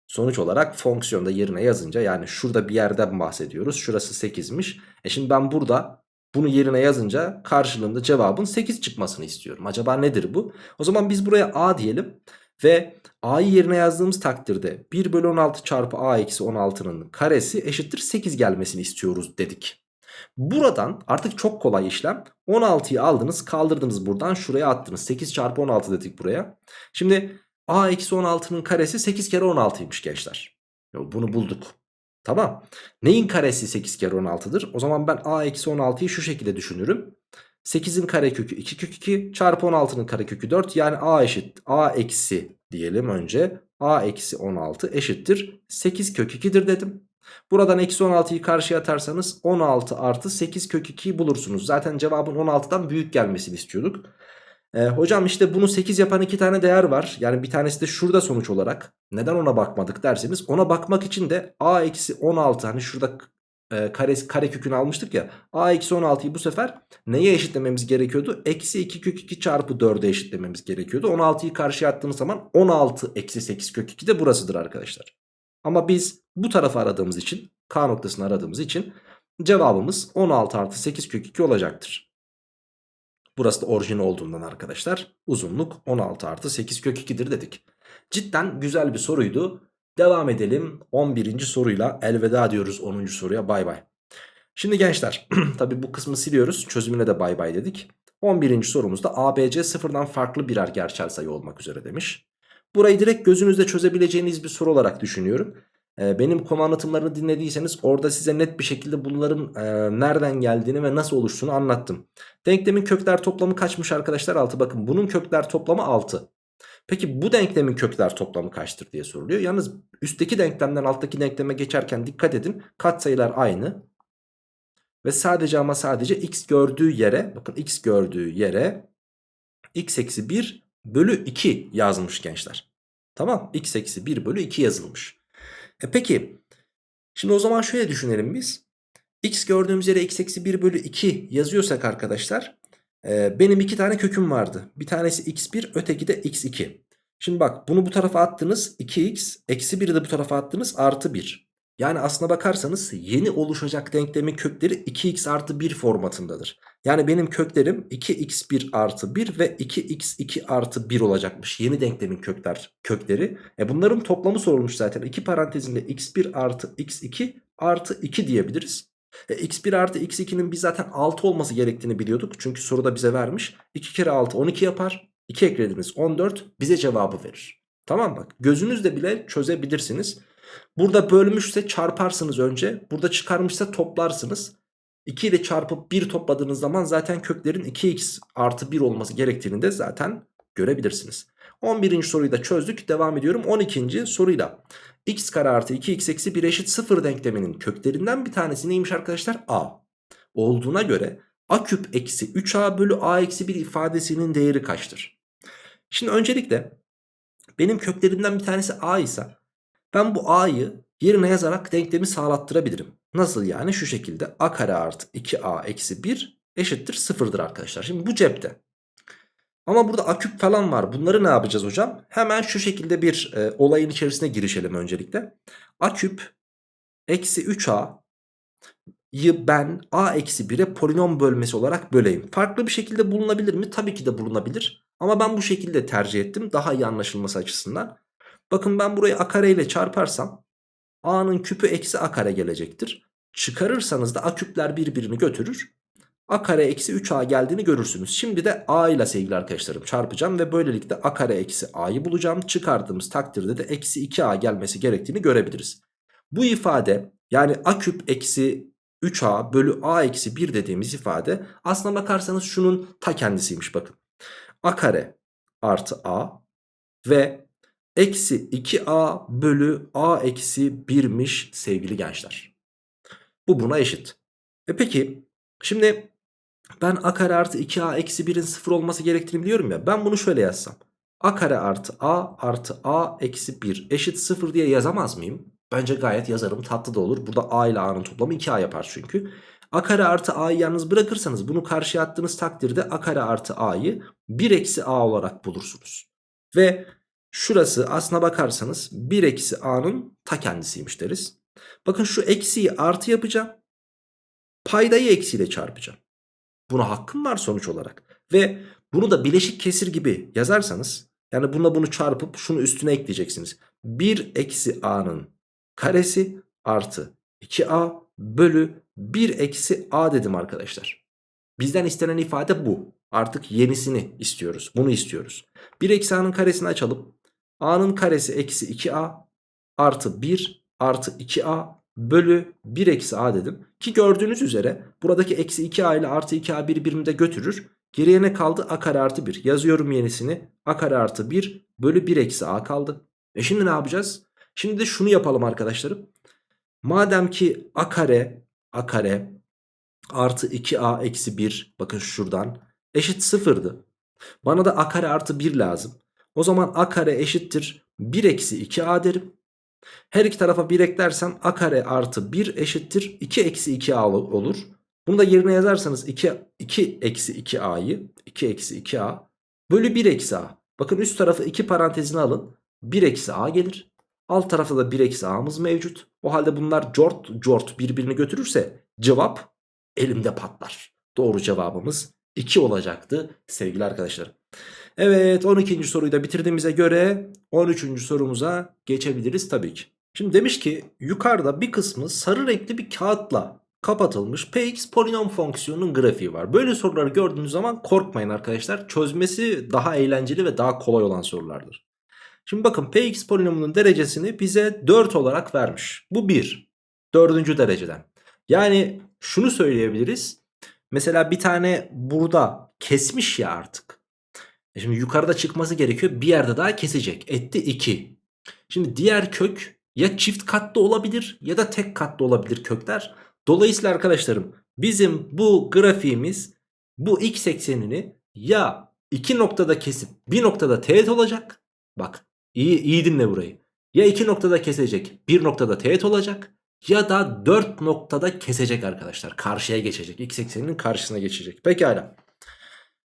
Sonuç olarak fonksiyonda yerine yazınca yani şurada bir yerden bahsediyoruz. Şurası 8'miş. E şimdi ben burada bunu yerine yazınca karşılığında cevabın 8 çıkmasını istiyorum. Acaba nedir bu? O zaman biz buraya a diyelim. Ve a'yı yerine yazdığımız takdirde 1 bölü 16 çarpı a eksi 16'nın karesi eşittir 8 gelmesini istiyoruz dedik. Buradan artık çok kolay işlem. 16'yı aldınız kaldırdınız buradan şuraya attınız. 8 çarpı 16 dedik buraya. Şimdi a eksi 16'nın karesi 8 kere 16'ymış gençler. Bunu bulduk. Tamam. Neyin karesi 8 kere 16'dır? O zaman ben a eksi 16'yı şu şekilde düşünürüm. 8'in karekökü 2 kök 2 çarpı 16'nın karekökü 4 yani a eşit a eksi diyelim önce a eksi 16 eşittir 8 kök 2'dir dedim. Buradan eksi 16'yı karşıya atarsanız 16 artı 8 kök 2'yi bulursunuz. Zaten cevabın 16'dan büyük gelmesini istiyorduk. E, hocam işte bunu 8 yapan iki tane değer var. Yani bir tanesi de şurada sonuç olarak. Neden ona bakmadık derseniz ona bakmak için de a eksi 16 hani şurada e, kare, kare kökünü almıştık ya. a eksi 16'yı bu sefer neye eşitlememiz gerekiyordu? Eksi 2 kök 2 çarpı 4'e eşitlememiz gerekiyordu. 16'yı karşıya attığımız zaman 16 eksi 8 kök 2 de burasıdır arkadaşlar. Ama biz bu tarafı aradığımız için k noktasını aradığımız için cevabımız 16 artı 8 kök 2 olacaktır. Burası da orijin olduğundan arkadaşlar uzunluk 16 artı 8 kök 2'dir dedik. Cidden güzel bir soruydu. Devam edelim 11. soruyla elveda diyoruz 10. soruya bay bay. Şimdi gençler *clears throat* tabi bu kısmı siliyoruz çözümüne de bay bay dedik. 11. sorumuzda ABC sıfırdan farklı birer gerçel sayı olmak üzere demiş. Burayı direkt gözünüzde çözebileceğiniz bir soru olarak düşünüyorum. Ee, benim konu anlatımlarını dinlediyseniz orada size net bir şekilde bunların e, nereden geldiğini ve nasıl oluştuğunu anlattım. Denklemin kökler toplamı kaçmış arkadaşlar 6 bakın bunun kökler toplamı 6. Peki bu denklemin kökler toplamı kaçtır diye soruluyor. Yalnız üstteki denklemden alttaki denkleme geçerken dikkat edin katsayılar aynı. Ve sadece ama sadece x gördüğü yere bakın x gördüğü yere x eksi 1 bölü 2 yazmış gençler. Tamam x eksi 1 bölü 2 yazılmış. E peki şimdi o zaman şöyle düşünelim biz. x gördüğümüz yere x eksi 1 bölü 2 yazıyorsak arkadaşlar e, benim iki tane köküm vardı. Bir tanesi x1 öteki de x2. Şimdi bak bunu bu tarafa attınız 2x eksi 1'i de bu tarafa attınız artı 1. Yani aslına bakarsanız yeni oluşacak denklemin kökleri 2x artı 1 formatındadır. Yani benim köklerim 2x1 artı 1 ve 2x2 artı 1 olacakmış. Yeni denklemin kökler, kökleri. E bunların toplamı sorulmuş zaten. İki parantezinde x1 artı x2 artı 2 diyebiliriz. E, x1 artı x2'nin biz zaten 6 olması gerektiğini biliyorduk. Çünkü soruda bize vermiş. 2 kere 6 12 yapar. 2 eklediniz 14 bize cevabı verir. Tamam bak gözünüzle bile çözebilirsiniz. Burada bölmüşse çarparsınız önce. Burada çıkarmışsa toplarsınız. 2 ile çarpıp 1 topladığınız zaman zaten köklerin 2x artı 1 olması gerektiğini de zaten görebilirsiniz. 11. soruyu da çözdük. Devam ediyorum 12. soruyla. X kare artı 2x eksi 1 eşit 0 denkleminin köklerinden bir tanesi neymiş arkadaşlar? a. Olduğuna göre a küp eksi 3a bölü a eksi 1 ifadesinin değeri kaçtır? Şimdi öncelikle benim köklerinden bir tanesi a ise ben bu a'yı yerine yazarak denklemi sağlattırabilirim. Nasıl yani? Şu şekilde a kare artı 2a eksi 1 eşittir 0'dır arkadaşlar. Şimdi bu cepte. Ama burada a küp falan var. Bunları ne yapacağız hocam? Hemen şu şekilde bir e, olayın içerisine girişelim öncelikle. a küp eksi 3a yı ben a eksi 1'e polinom bölmesi olarak böleyim. Farklı bir şekilde bulunabilir mi? Tabii ki de bulunabilir. Ama ben bu şekilde tercih ettim. Daha iyi anlaşılması açısından. Bakın ben burayı a kare ile çarparsam a'nın küpü eksi a kare gelecektir. Çıkarırsanız da a küpler birbirini götürür. A kare eksi 3a geldiğini görürsünüz. Şimdi de a ile sevgili arkadaşlarım çarpacağım ve böylelikle a kare eksi a'yı bulacağım. Çıkardığımız takdirde de eksi 2a gelmesi gerektiğini görebiliriz. Bu ifade yani a küp eksi 3a bölü a eksi 1 dediğimiz ifade aslına bakarsanız şunun ta kendisiymiş bakın. a kare artı a ve eksi 2a bölü a eksi 1'miş sevgili gençler. Bu buna eşit. E peki şimdi ben a kare artı 2a eksi 1'in 0 olması gerektiğini biliyorum ya. Ben bunu şöyle yazsam. a kare artı a artı a eksi 1 eşit 0 diye yazamaz mıyım? Bence gayet yazarım tatlı da olur. Burada a ile a'nın toplamı 2a yapar çünkü. a kare artı a'yı yalnız bırakırsanız bunu karşıya attığınız takdirde a kare artı a'yı 1 eksi a olarak bulursunuz. Ve şurası aslına bakarsanız 1 eksi a'nın ta kendisiymiş deriz. Bakın şu eksiyi artı yapacağım. Paydayı eksiyle çarpacağım. Buna hakkım var sonuç olarak. Ve bunu da bileşik kesir gibi yazarsanız yani buna bunu çarpıp şunu üstüne ekleyeceksiniz. 1 eksi a'nın karesi artı 2a bölü 1 eksi a dedim arkadaşlar. Bizden istenen ifade bu. Artık yenisini istiyoruz. Bunu istiyoruz. 1 eksi a'nın karesini açalım. a'nın karesi eksi 2a artı 1 artı 2a bölü 1 eksi a dedim. Ki gördüğünüz üzere buradaki eksi 2a ile artı 2a birbirini de götürür. Geriye ne kaldı? a kare artı 1. Yazıyorum yenisini. a kare artı 1 bölü 1 eksi a kaldı. E şimdi ne yapacağız? Şimdi de şunu yapalım arkadaşlarım. Madem ki a kare a kare artı 2a eksi 1 bakın şuradan eşit sıfırdı. Bana da a kare artı 1 lazım. O zaman a kare eşittir 1 eksi 2a derim. Her iki tarafa 1 eklersem a kare artı 1 eşittir 2 eksi 2a olur. Bunu da yerine yazarsanız 2, 2 eksi 2a'yı 2 eksi 2a bölü 1 eksi a. Bakın üst tarafı 2 parantezine alın. 1 eksi a gelir. Alt tarafta da 1 eksi a'mız mevcut. O halde bunlar cort cort birbirini götürürse cevap elimde patlar. Doğru cevabımız 2 olacaktı sevgili arkadaşlarım. Evet 12. soruyu da bitirdiğimize göre 13. sorumuza geçebiliriz tabii ki. Şimdi demiş ki yukarıda bir kısmı sarı renkli bir kağıtla kapatılmış px polinom fonksiyonunun grafiği var. Böyle soruları gördüğünüz zaman korkmayın arkadaşlar. Çözmesi daha eğlenceli ve daha kolay olan sorulardır. Şimdi bakın px polinomunun derecesini bize 4 olarak vermiş. Bu 1. Dördüncü dereceden. Yani şunu söyleyebiliriz. Mesela bir tane burada kesmiş ya artık. E şimdi yukarıda çıkması gerekiyor. Bir yerde daha kesecek. Etti 2. Şimdi diğer kök ya çift katlı olabilir ya da tek katlı olabilir kökler. Dolayısıyla arkadaşlarım bizim bu grafiğimiz bu x eksenini ya iki noktada kesip bir noktada teğet olacak. Bak iyi, iyi dinle burayı. Ya iki noktada kesecek bir noktada teğet olacak ya da dört noktada kesecek arkadaşlar. Karşıya geçecek. X ekseninin karşısına geçecek. Pekala.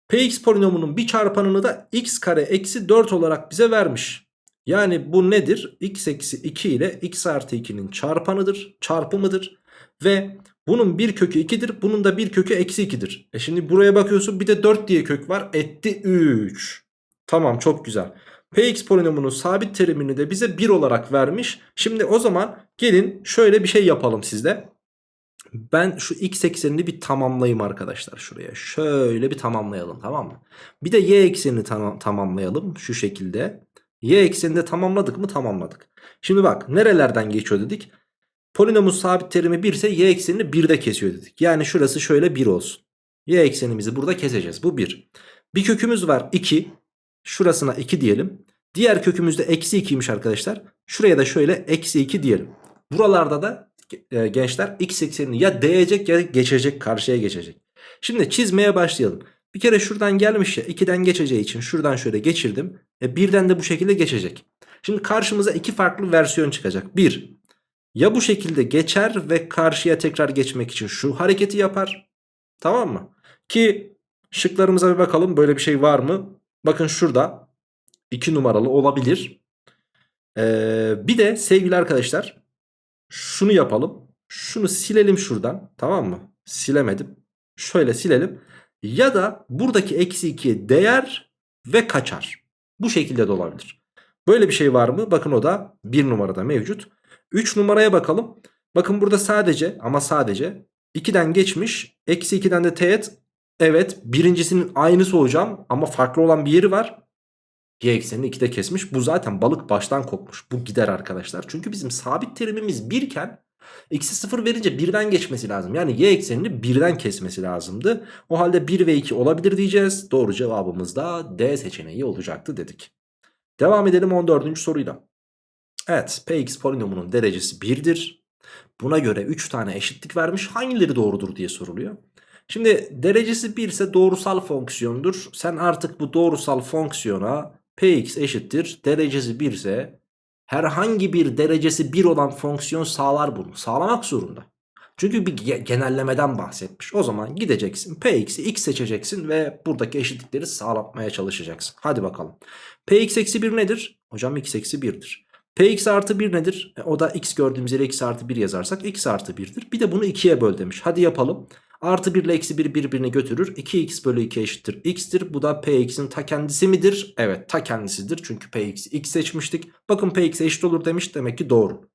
Px polinomunun bir çarpanını da x kare eksi 4 olarak bize vermiş. Yani bu nedir? x eksi 2 ile x artı 2'nin çarpanıdır. Çarpımıdır. Ve bunun bir kökü 2'dir. Bunun da bir kökü eksi 2'dir. E şimdi buraya bakıyorsun bir de 4 diye kök var. Etti 3. Tamam çok güzel. Px polinomunun sabit terimini de bize 1 olarak vermiş. Şimdi o zaman gelin şöyle bir şey yapalım sizde. Ben şu x eksenini bir tamamlayayım arkadaşlar şuraya. Şöyle bir tamamlayalım tamam mı? Bir de y eksenini tam tamamlayalım şu şekilde. Y eksenini de tamamladık mı? Tamamladık. Şimdi bak nerelerden geçiyor dedik. Polinomun sabit terimi 1 ise y eksenini 1'de kesiyor dedik. Yani şurası şöyle 1 olsun. Y eksenimizi burada keseceğiz. Bu 1. Bir kökümüz var 2. Şurasına 2 diyelim. Diğer kökümüz de eksi 2'ymiş arkadaşlar. Şuraya da şöyle eksi 2 diyelim. Buralarda da e, gençler x eksenini ya değecek ya geçecek karşıya geçecek. Şimdi çizmeye başlayalım. Bir kere şuradan gelmiş ya 2'den geçeceği için şuradan şöyle geçirdim. E, birden de bu şekilde geçecek. Şimdi karşımıza iki farklı versiyon çıkacak. Bir ya bu şekilde geçer ve karşıya tekrar geçmek için şu hareketi yapar. Tamam mı? Ki şıklarımıza bir bakalım böyle bir şey var mı? Bakın şurada 2 numaralı olabilir. Ee, bir de sevgili arkadaşlar şunu yapalım. Şunu silelim şuradan. Tamam mı? Silemedim. Şöyle silelim. Ya da buradaki eksi 2'ye değer ve kaçar. Bu şekilde de olabilir. Böyle bir şey var mı? Bakın o da 1 numarada mevcut. 3 numaraya bakalım. Bakın burada sadece ama sadece 2'den geçmiş. Eksi 2'den de teğet. Evet birincisinin aynısı hocam ama farklı olan bir yeri var. Y eksenini 2'de kesmiş. Bu zaten balık baştan kopmuş. Bu gider arkadaşlar. Çünkü bizim sabit terimimiz 1 iken x'i 0 verince 1'den geçmesi lazım. Yani y eksenini 1'den kesmesi lazımdı. O halde 1 ve 2 olabilir diyeceğiz. Doğru cevabımız da D seçeneği olacaktı dedik. Devam edelim 14. soruyla. Evet px polinomunun derecesi 1'dir. Buna göre 3 tane eşitlik vermiş. Hangileri doğrudur diye soruluyor. Şimdi derecesi 1 ise doğrusal fonksiyondur. Sen artık bu doğrusal fonksiyona px eşittir. Derecesi 1 ise herhangi bir derecesi 1 olan fonksiyon sağlar bunu. Sağlamak zorunda. Çünkü bir genellemeden bahsetmiş. O zaman gideceksin px'i x seçeceksin ve buradaki eşitlikleri sağlatmaya çalışacaksın. Hadi bakalım. px eksi 1 nedir? Hocam x eksi 1'dir. Px artı 1 nedir? E, o da x gördüğümüz yere x artı 1 yazarsak x artı 1'dir. Bir de bunu 2'ye böl demiş. Hadi yapalım. Artı 1 ile eksi 1 birbirini götürür. 2x bölü 2 eşittir x'tir. Bu da px'in ta kendisi midir? Evet ta kendisidir. Çünkü px'i x seçmiştik. Bakın px eşit olur demiş. Demek ki doğru.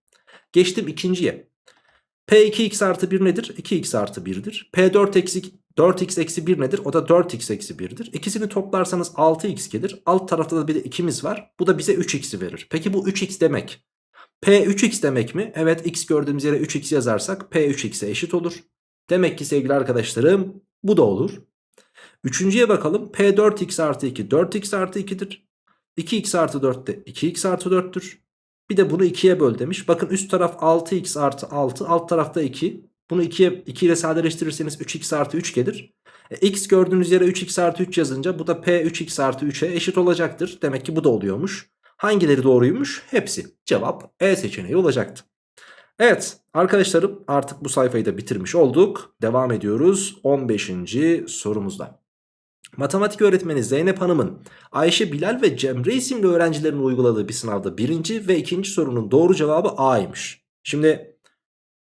Geçtim ikinciye. p2x artı 1 nedir? 2x artı 1'dir. p4 eksi 4x eksi 1 nedir? O da 4x eksi 1'dir. İkisini toplarsanız 6x gelir. Alt tarafta da bir de 2'miz var. Bu da bize 3x'i verir. Peki bu 3x demek. P 3x demek mi? Evet x gördüğümüz yere 3x yazarsak P 3x'e eşit olur. Demek ki sevgili arkadaşlarım bu da olur. Üçüncüye bakalım. P 4x artı 2 4x artı 2'dir. 2x artı 4 de 2x artı 4'tür. Bir de bunu 2'ye böl demiş. Bakın üst taraf 6x artı 6 alt tarafta 2. Bunu 2'ye 2 ile sadeleştirirseniz 3x artı 3 gelir. E, x gördüğünüz yere 3x artı 3 yazınca bu da p 3x artı 3'e eşit olacaktır. Demek ki bu da oluyormuş. Hangileri doğruymuş? Hepsi. Cevap E seçeneği olacaktı. Evet arkadaşlarım artık bu sayfayı da bitirmiş olduk. Devam ediyoruz 15. sorumuzda. Matematik öğretmeni Zeynep Hanım'ın Ayşe, Bilal ve Cemre isimli öğrencilerin uyguladığı bir sınavda birinci ve ikinci sorunun doğru cevabı A'ymış. Şimdi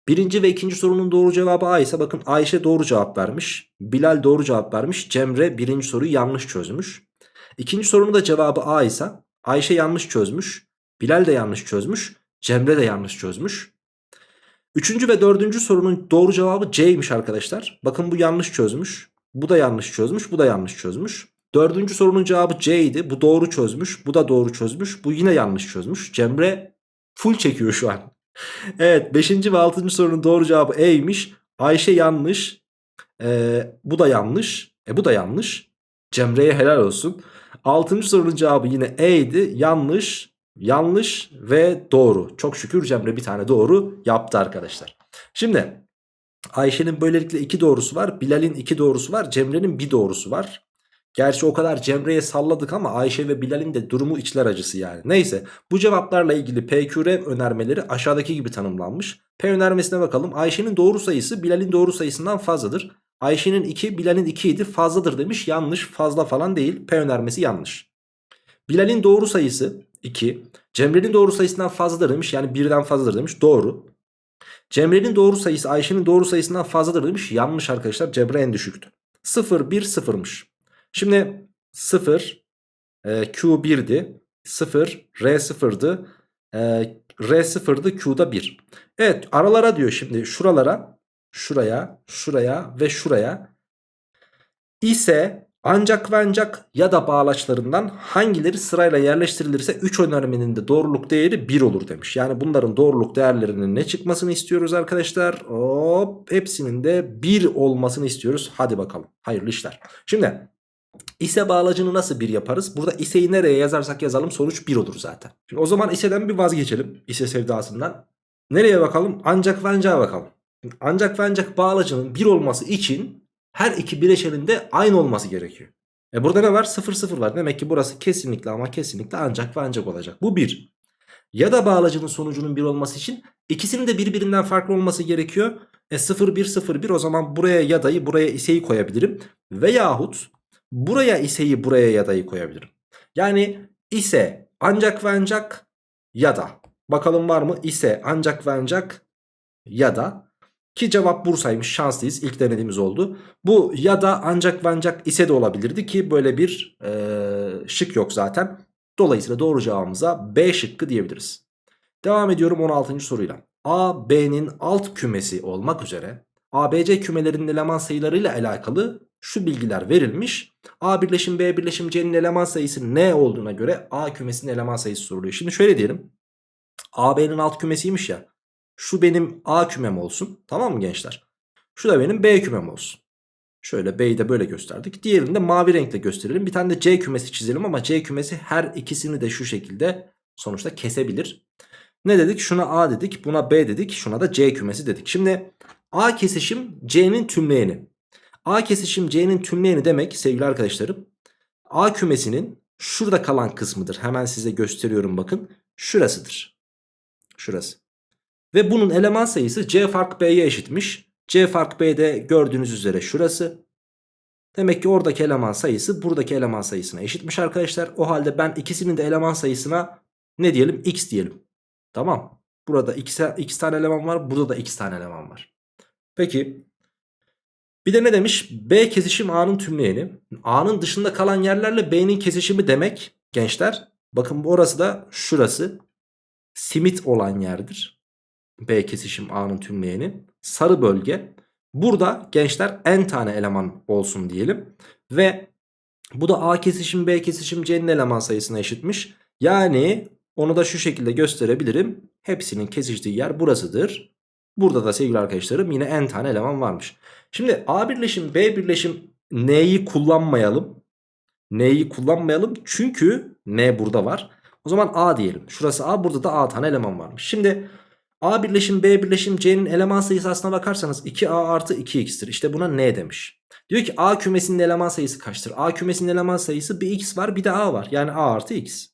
birinci ve ikinci sorunun doğru cevabı A ise bakın Ayşe doğru cevap vermiş. Bilal doğru cevap vermiş. Cemre birinci soruyu yanlış çözmüş. İkinci sorunun da cevabı A ise Ayşe yanlış çözmüş. Bilal de yanlış çözmüş. Cemre de yanlış çözmüş. Üçüncü ve dördüncü sorunun doğru cevabı C'ymiş arkadaşlar. Bakın bu yanlış çözmüş. Bu da yanlış çözmüş. Bu da yanlış çözmüş. Dördüncü sorunun cevabı C idi. Bu doğru çözmüş. Bu da doğru çözmüş. Bu yine yanlış çözmüş. Cemre full çekiyor şu an. *laughs* evet beşinci ve altıncı sorunun doğru cevabı E'ymiş. Ayşe yanlış. Ee, bu da yanlış. E bu da yanlış. Cemre'ye helal olsun. Altıncı sorunun cevabı yine E idi. Yanlış, yanlış ve doğru. Çok şükür Cemre bir tane doğru yaptı arkadaşlar. Şimdi Ayşe'nin böylelikle iki doğrusu var. Bilal'in iki doğrusu var. Cemre'nin bir doğrusu var. Gerçi o kadar Cemre'ye salladık ama Ayşe ve Bilal'in de durumu içler acısı yani. Neyse bu cevaplarla ilgili PQR önermeleri aşağıdaki gibi tanımlanmış. P önermesine bakalım. Ayşe'nin doğru sayısı Bilal'in doğru sayısından fazladır. Ayşe'nin 2 Bilal'in 2 idi fazladır demiş. Yanlış fazla falan değil. P önermesi yanlış. Bilal'in doğru sayısı 2. Cemre'nin doğru sayısından fazladır demiş. Yani birden fazladır demiş. Doğru. Cemre'nin doğru sayısı Ayşe'nin doğru sayısından fazladır demiş. Yanlış arkadaşlar. Cemre en düşüktü. 0 1 0'mış. Şimdi 0 e, Q 1'di. 0 R 0'dı. E, R 0'dı Q'da 1. Evet aralara diyor şimdi şuralara şuraya şuraya ve şuraya ise ancak ve ancak ya da bağlaçlarından hangileri sırayla yerleştirilirse 3 önermenin de doğruluk değeri 1 olur demiş. Yani bunların doğruluk değerlerinin ne çıkmasını istiyoruz arkadaşlar? Hop hepsinin de 1 olmasını istiyoruz. Hadi bakalım hayırlı işler. Şimdi ise bağlacını nasıl 1 yaparız? Burada iseyi nereye yazarsak yazalım sonuç 1 olur zaten. Şimdi o zaman iseden bir vazgeçelim. İse sevdasından. Nereye bakalım? Ancak ve ancak bakalım. Ancak ve ancak bağlacının 1 olması için her iki bileşenin de aynı olması gerekiyor. E burada ne var? 0 0 var. Demek ki burası kesinlikle ama kesinlikle ancak ve ancak olacak. Bu 1. Ya da bağlacının sonucunun 1 olması için ikisinin de birbirinden farklı olması gerekiyor. E 0 1 0 1 o zaman buraya ya dayı buraya iseyi koyabilirim. Veyahut buraya iseyi buraya ya dayı koyabilirim. Yani ise ancak ve ancak ya da. Bakalım var mı? İse ancak ve ancak ya da ki cevap Bursa'ymış şanslıyız ilk denediğimiz oldu. Bu ya da ancak ve ise de olabilirdi ki böyle bir e, şık yok zaten. Dolayısıyla doğru cevabımıza B şıkkı diyebiliriz. Devam ediyorum 16. soruyla. A, B'nin alt kümesi olmak üzere ABC kümelerinin eleman sayılarıyla alakalı şu bilgiler verilmiş. A birleşim B birleşim C'nin eleman sayısı ne olduğuna göre A kümesinin eleman sayısı soruluyor. Şimdi şöyle diyelim. A, B'nin alt kümesiymiş ya. Şu benim A kümem olsun. Tamam mı gençler? Şu da benim B kümem olsun. Şöyle B'yi de böyle gösterdik. Diğerini de mavi renkle gösterelim. Bir tane de C kümesi çizelim ama C kümesi her ikisini de şu şekilde sonuçta kesebilir. Ne dedik? Şuna A dedik, buna B dedik, şuna da C kümesi dedik. Şimdi A kesişim C'nin tümleyeni. A kesişim C'nin tümleyeni demek sevgili arkadaşlarım. A kümesinin şurada kalan kısmıdır. Hemen size gösteriyorum bakın. Şurasıdır. Şurası. Ve bunun eleman sayısı C fark B'ye eşitmiş. C fark B'de gördüğünüz üzere şurası. Demek ki oradaki eleman sayısı buradaki eleman sayısına eşitmiş arkadaşlar. O halde ben ikisinin de eleman sayısına ne diyelim? X diyelim. Tamam. Burada x, x tane eleman var. Burada da x tane eleman var. Peki. Bir de ne demiş? B kesişim A'nın tümleyeni. A'nın dışında kalan yerlerle B'nin kesişimi demek gençler. Bakın orası da şurası. Simit olan yerdir. B kesişim A'nın tümleyeni. Sarı bölge. Burada gençler n tane eleman olsun diyelim. Ve bu da A kesişim B kesişim C'nin eleman sayısına eşitmiş. Yani onu da şu şekilde gösterebilirim. Hepsinin kesiştiği yer burasıdır. Burada da sevgili arkadaşlarım yine n tane eleman varmış. Şimdi A birleşim B birleşim N'yi kullanmayalım. N'yi kullanmayalım çünkü N burada var. O zaman A diyelim. Şurası A burada da A tane eleman varmış. Şimdi A birleşim B birleşim C'nin eleman sayısı aslına bakarsanız 2A artı 2X'tir. İşte buna N demiş. Diyor ki A kümesinin eleman sayısı kaçtır? A kümesinin eleman sayısı bir X var bir de A var. Yani A artı X.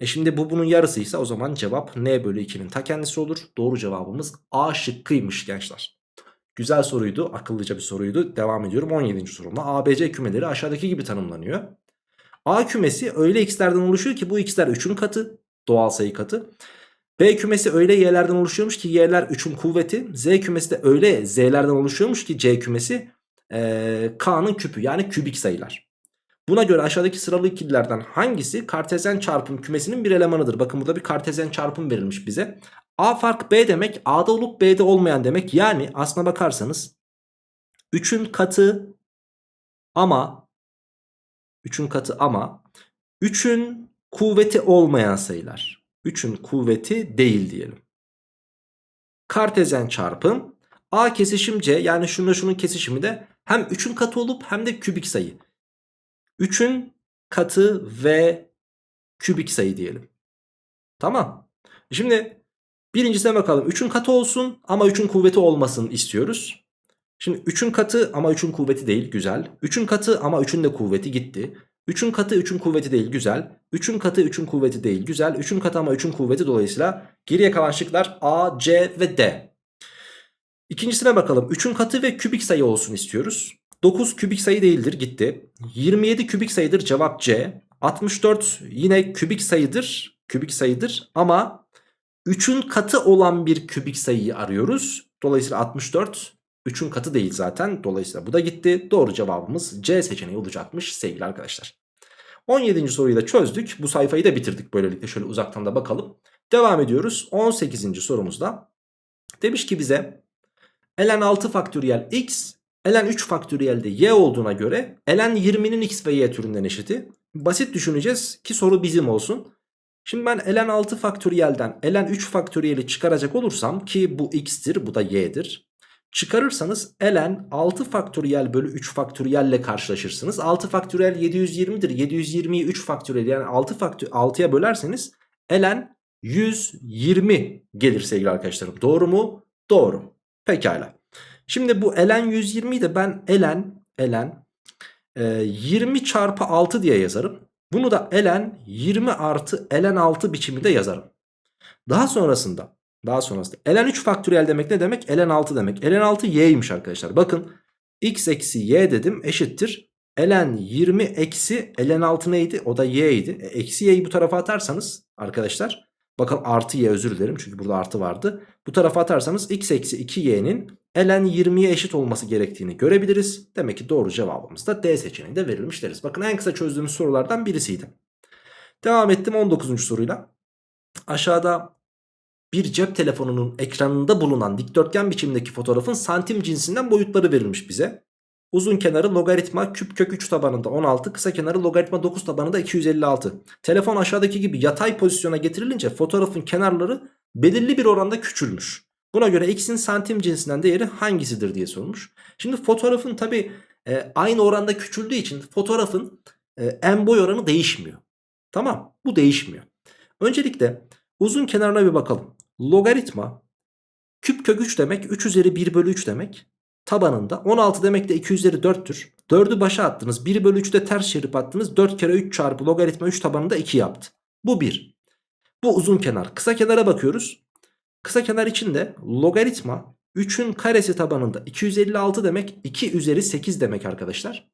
E şimdi bu bunun yarısıysa o zaman cevap n bölü 2'nin ta kendisi olur. Doğru cevabımız A şıkkıymış gençler. Güzel soruydu. Akıllıca bir soruydu. Devam ediyorum 17. sorumla. ABC kümeleri aşağıdaki gibi tanımlanıyor. A kümesi öyle x'lerden oluşuyor ki bu x'ler 3'ün katı. Doğal sayı katı. B kümesi öyle y'lerden oluşuyormuş ki y'ler 3'ün kuvveti. Z kümesi de öyle z'lerden oluşuyormuş ki C kümesi ee, K'nın küpü yani kübik sayılar. Buna göre aşağıdaki sıralı ikililerden hangisi kartezyen çarpım kümesinin bir elemanıdır? Bakın burada bir kartezyen çarpım verilmiş bize. A fark B demek A'da olup B'de olmayan demek. Yani aslına bakarsanız 3'ün katı ama 3'ün katı ama 3'ün kuvveti olmayan sayılar. 3'ün kuvveti değil diyelim. Kartezyen çarpım A kesişim C yani şununla şunun kesişimi de hem 3'ün katı olup hem de kübik sayı. 3'ün katı ve kübik sayı diyelim. Tamam. Şimdi birincisine bakalım. 3'ün katı olsun ama 3'ün kuvveti olmasın istiyoruz. Şimdi 3'ün katı ama 3'ün kuvveti değil. Güzel. 3'ün katı ama 3'ün de kuvveti gitti. 3'ün katı 3'ün kuvveti değil. Güzel. 3'ün katı 3'ün kuvveti değil. Güzel. 3'ün katı ama 3'ün kuvveti dolayısıyla geriye kalan şıklar A, C ve D. İkincisine bakalım. 3'ün katı ve kübik sayı olsun istiyoruz. 9 kübik sayı değildir gitti. 27 kübik sayıdır cevap C. 64 yine kübik sayıdır. Kübik sayıdır ama 3'ün katı olan bir kübik sayıyı arıyoruz. Dolayısıyla 64 3'ün katı değil zaten. Dolayısıyla bu da gitti. Doğru cevabımız C seçeneği olacakmış sevgili arkadaşlar. 17. soruyu da çözdük. Bu sayfayı da bitirdik böylelikle. Şöyle uzaktan da bakalım. Devam ediyoruz. 18. sorumuzda. Demiş ki bize ln 6 faktöriyel x ln 3 faktöriyel de y olduğuna göre ln 20'nin x ve y türünden eşiti. Basit düşüneceğiz ki soru bizim olsun. Şimdi ben ln 6 faktöriyelden ln 3 faktöriyeli çıkaracak olursam ki bu x'tir bu da y'dir. Çıkarırsanız ln 6 faktöriyel bölü 3 faktöriyelle karşılaşırsınız. 6 faktöriyel 720'dir. 720'yi 3 faktöriyel yani 6 faktör 6'ya bölerseniz ln 120 gelir sevgili arkadaşlarım. Doğru mu? Doğru. Pekala. Şimdi bu ln 120'yi de ben ln ln e, 20 çarpı 6 diye yazarım. Bunu da ln 20 artı ln 6 biçiminde yazarım. Daha sonrasında daha sonrasında ln 3 faktöriyel demek ne demek? ln 6 demek. ln 6 y'ymiş arkadaşlar. Bakın x eksi y dedim eşittir. ln 20 eksi ln 6 neydi? O da y idi. E, eksi y'yi bu tarafa atarsanız arkadaşlar bakın artı y özür dilerim çünkü burada artı vardı. Bu tarafa atarsanız x eksi 2y'nin ln 20'ye eşit olması gerektiğini görebiliriz. Demek ki doğru cevabımız da D seçeneğinde verilmiş deriz. Bakın en kısa çözdüğümüz sorulardan birisiydi. Devam ettim 19. soruyla. Aşağıda bir cep telefonunun ekranında bulunan dikdörtgen biçimdeki fotoğrafın santim cinsinden boyutları verilmiş bize. Uzun kenarı logaritma küp kök 3 tabanında 16, kısa kenarı logaritma 9 tabanında 256. Telefon aşağıdaki gibi yatay pozisyona getirilince fotoğrafın kenarları belirli bir oranda küçülmüş. Buna göre x'in santim cinsinden değeri hangisidir diye sormuş. Şimdi fotoğrafın tabi e, aynı oranda küçüldüğü için fotoğrafın e, en boy oranı değişmiyor. Tamam bu değişmiyor. Öncelikle uzun kenarına bir bakalım. Logaritma küp kök 3 demek 3 üzeri 1 bölü 3 demek. Tabanında 16 demek de 2 üzeri 4'tür. 4'ü başa attınız 1 bölü 3'te ters çevirip attınız 4 kere 3 çarpı logaritma 3 tabanında 2 yaptı. Bu 1. Bu uzun kenar. Kısa kenara bakıyoruz. Kısa kenar için de logaritma 3'ün karesi tabanında 256 demek 2 üzeri 8 demek arkadaşlar.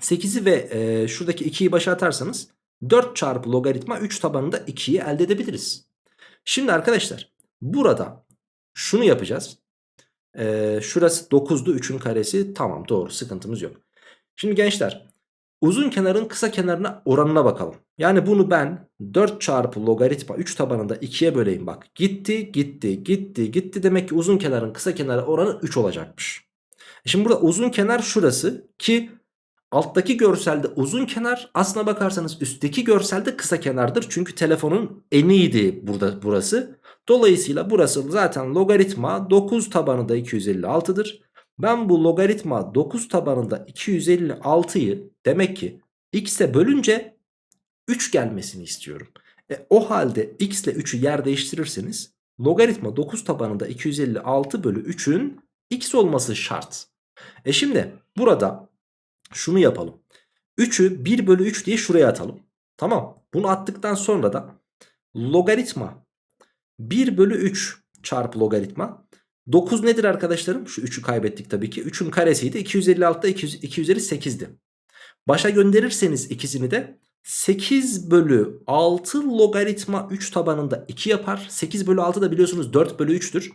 8'i ve e, şuradaki 2'yi başa atarsanız 4 çarpı logaritma 3 tabanında 2'yi elde edebiliriz. Şimdi arkadaşlar burada şunu yapacağız. Ee, şurası 9'du 3'ün karesi tamam doğru sıkıntımız yok. Şimdi gençler uzun kenarın kısa kenarına oranına bakalım. Yani bunu ben 4 çarpı logaritma 3 tabanında 2'ye böleyim bak. Gitti gitti gitti gitti demek ki uzun kenarın kısa kenarı oranı 3 olacakmış. E şimdi burada uzun kenar şurası ki alttaki görselde uzun kenar aslına bakarsanız üstteki görselde kısa kenardır. Çünkü telefonun eniydi burada burası. Dolayısıyla burası zaten logaritma 9 tabanı da 256'dır. Ben bu logaritma 9 tabanında 256'yı demek ki x'e bölünce 3 gelmesini istiyorum. E, o halde x ile 3'ü yer değiştirirseniz logaritma 9 tabanında 256 bölü 3'ün x olması şart. E şimdi burada şunu yapalım. 3'ü 1 bölü 3 diye şuraya atalım. Tamam. Bunu attıktan sonra da logaritma 1 bölü 3 çarpı logaritma 9 nedir arkadaşlarım? Şu 3'ü kaybettik tabii ki. 3'ün karesiydi. 256'da 200, 2 üzeri 8'di. Başa gönderirseniz ikisini de 8 bölü 6 logaritma 3 tabanında 2 yapar. 8 bölü 6 da biliyorsunuz 4 bölü 3'tür.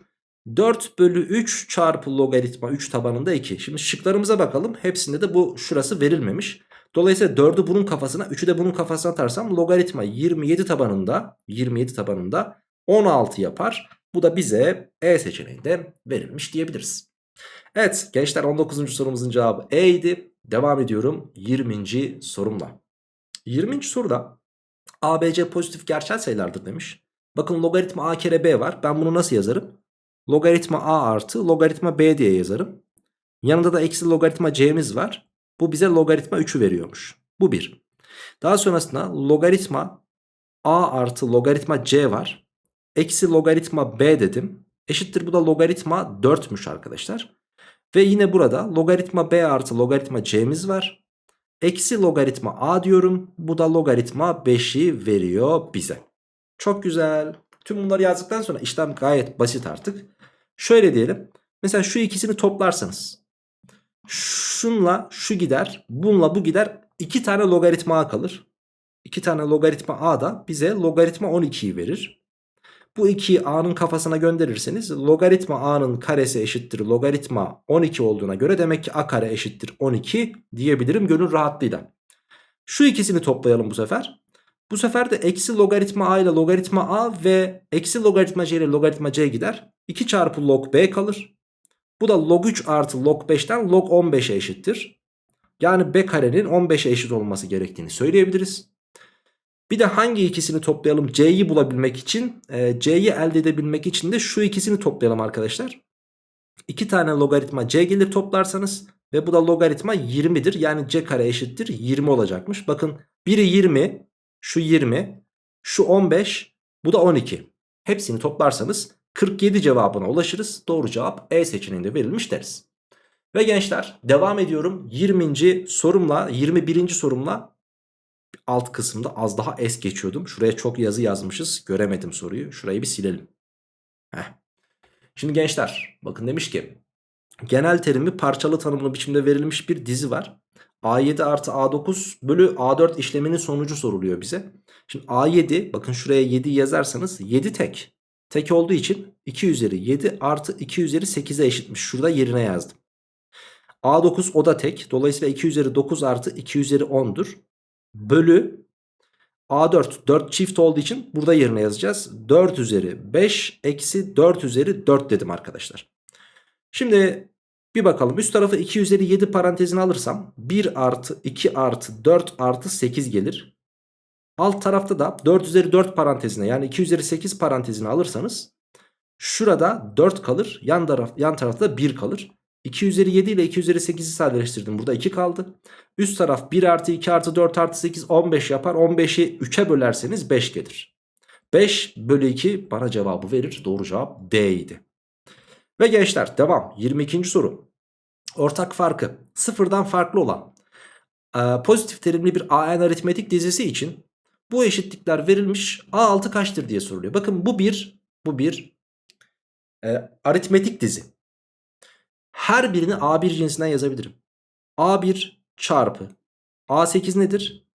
4 bölü 3 çarpı logaritma 3 tabanında 2. Şimdi şıklarımıza bakalım. Hepsinde de bu şurası verilmemiş. Dolayısıyla 4'ü bunun kafasına 3'ü de bunun kafasına atarsam logaritma 27 tabanında 27 tabanında 16 yapar. Bu da bize E seçeneğinde verilmiş diyebiliriz. Evet gençler 19. sorumuzun cevabı E idi. Devam ediyorum 20. sorumla. 20. soruda ABC pozitif gerçel sayılardır demiş. Bakın logaritma A kere B var. Ben bunu nasıl yazarım? Logaritma A artı logaritma B diye yazarım. Yanında da eksi logaritma C'miz var. Bu bize logaritma 3'ü veriyormuş. Bu 1. Daha sonrasında logaritma A artı logaritma C var. Eksi logaritma B dedim. Eşittir bu da logaritma 4'müş arkadaşlar. Ve yine burada logaritma B artı logaritma C'miz var. Eksi logaritma A diyorum. Bu da logaritma 5'i veriyor bize. Çok güzel. Tüm bunları yazdıktan sonra işlem gayet basit artık. Şöyle diyelim. Mesela şu ikisini toplarsanız. Şunla şu gider. Bununla bu gider. İki tane logaritma A kalır. İki tane logaritma A da bize logaritma 12'yi verir. Bu 2'yi A'nın kafasına gönderirseniz logaritma A'nın karesi eşittir logaritma 12 olduğuna göre demek ki A kare eşittir 12 diyebilirim gönül rahatlığıyla. Şu ikisini toplayalım bu sefer. Bu sefer de eksi logaritma A ile logaritma A ve eksi logaritma C ile logaritma C gider. 2 çarpı log B kalır. Bu da log 3 artı log 5'ten log 15'e eşittir. Yani B karenin 15'e eşit olması gerektiğini söyleyebiliriz. Bir de hangi ikisini toplayalım C'yi bulabilmek için e, C'yi elde edebilmek için de şu ikisini toplayalım arkadaşlar. 2 tane logaritma C gelir toplarsanız ve bu da logaritma 20'dir. Yani C kare eşittir 20 olacakmış. Bakın biri 20 şu 20 şu 15 bu da 12. Hepsini toplarsanız 47 cevabına ulaşırız. Doğru cevap E seçeneğinde verilmiş deriz. Ve gençler devam ediyorum 20. sorumla 21. sorumla alt kısımda az daha es geçiyordum. Şuraya çok yazı yazmışız. Göremedim soruyu. Şurayı bir silelim. Heh. Şimdi gençler bakın demiş ki genel terimi parçalı tanımlı biçimde verilmiş bir dizi var. A7 artı A9 bölü A4 işleminin sonucu soruluyor bize. Şimdi A7 bakın şuraya 7 yazarsanız 7 tek. Tek olduğu için 2 üzeri 7 artı 2 üzeri 8'e eşitmiş. Şurada yerine yazdım. A9 o da tek. Dolayısıyla 2 üzeri 9 artı 2 üzeri 10'dur bölü A4 4 çift olduğu için burada yerine yazacağız. 4 üzeri 5 eksi 4 üzeri 4 dedim arkadaşlar. Şimdi bir bakalım üst tarafı 2 üzeri 7 parantezine alırsam 1 artı 2 artı 4 artı 8 gelir. Alt tarafta da 4 üzeri 4 parantezine yani 2 üzeri 8 parantezine alırsanız şurada 4 kalır yan, taraf, yan tarafta 1 kalır. 2 üzeri 7 ile 2 üzeri 8'i sadeleştirdim. Burada 2 kaldı. Üst taraf 1 artı 2 artı 4 artı 8 15 yapar. 15'i 3'e bölerseniz 5 gelir. 5 bölü 2 bana cevabı verir. Doğru cevap D idi. Ve gençler devam. 22. soru. Ortak farkı sıfırdan farklı olan e, pozitif terimli bir AN aritmetik dizisi için bu eşitlikler verilmiş. A6 kaçtır diye soruluyor. Bakın bu bir bu bir e, aritmetik dizi. Her birini A1 cinsinden yazabilirim. A1 çarpı A8 nedir?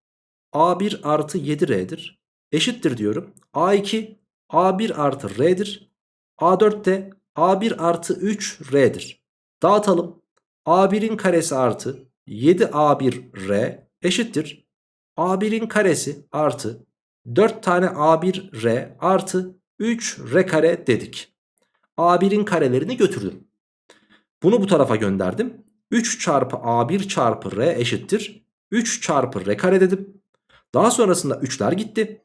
A1 artı 7R'dir. Eşittir diyorum. A2 A1 artı R'dir. A4 de A1 artı 3R'dir. Dağıtalım. A1'in karesi artı 7A1R eşittir. A1'in karesi artı 4 tane A1R artı 3R kare dedik. A1'in karelerini götürdüm. Bunu bu tarafa gönderdim. 3 çarpı A1 çarpı R eşittir. 3 çarpı R kare dedim. Daha sonrasında 3'ler gitti.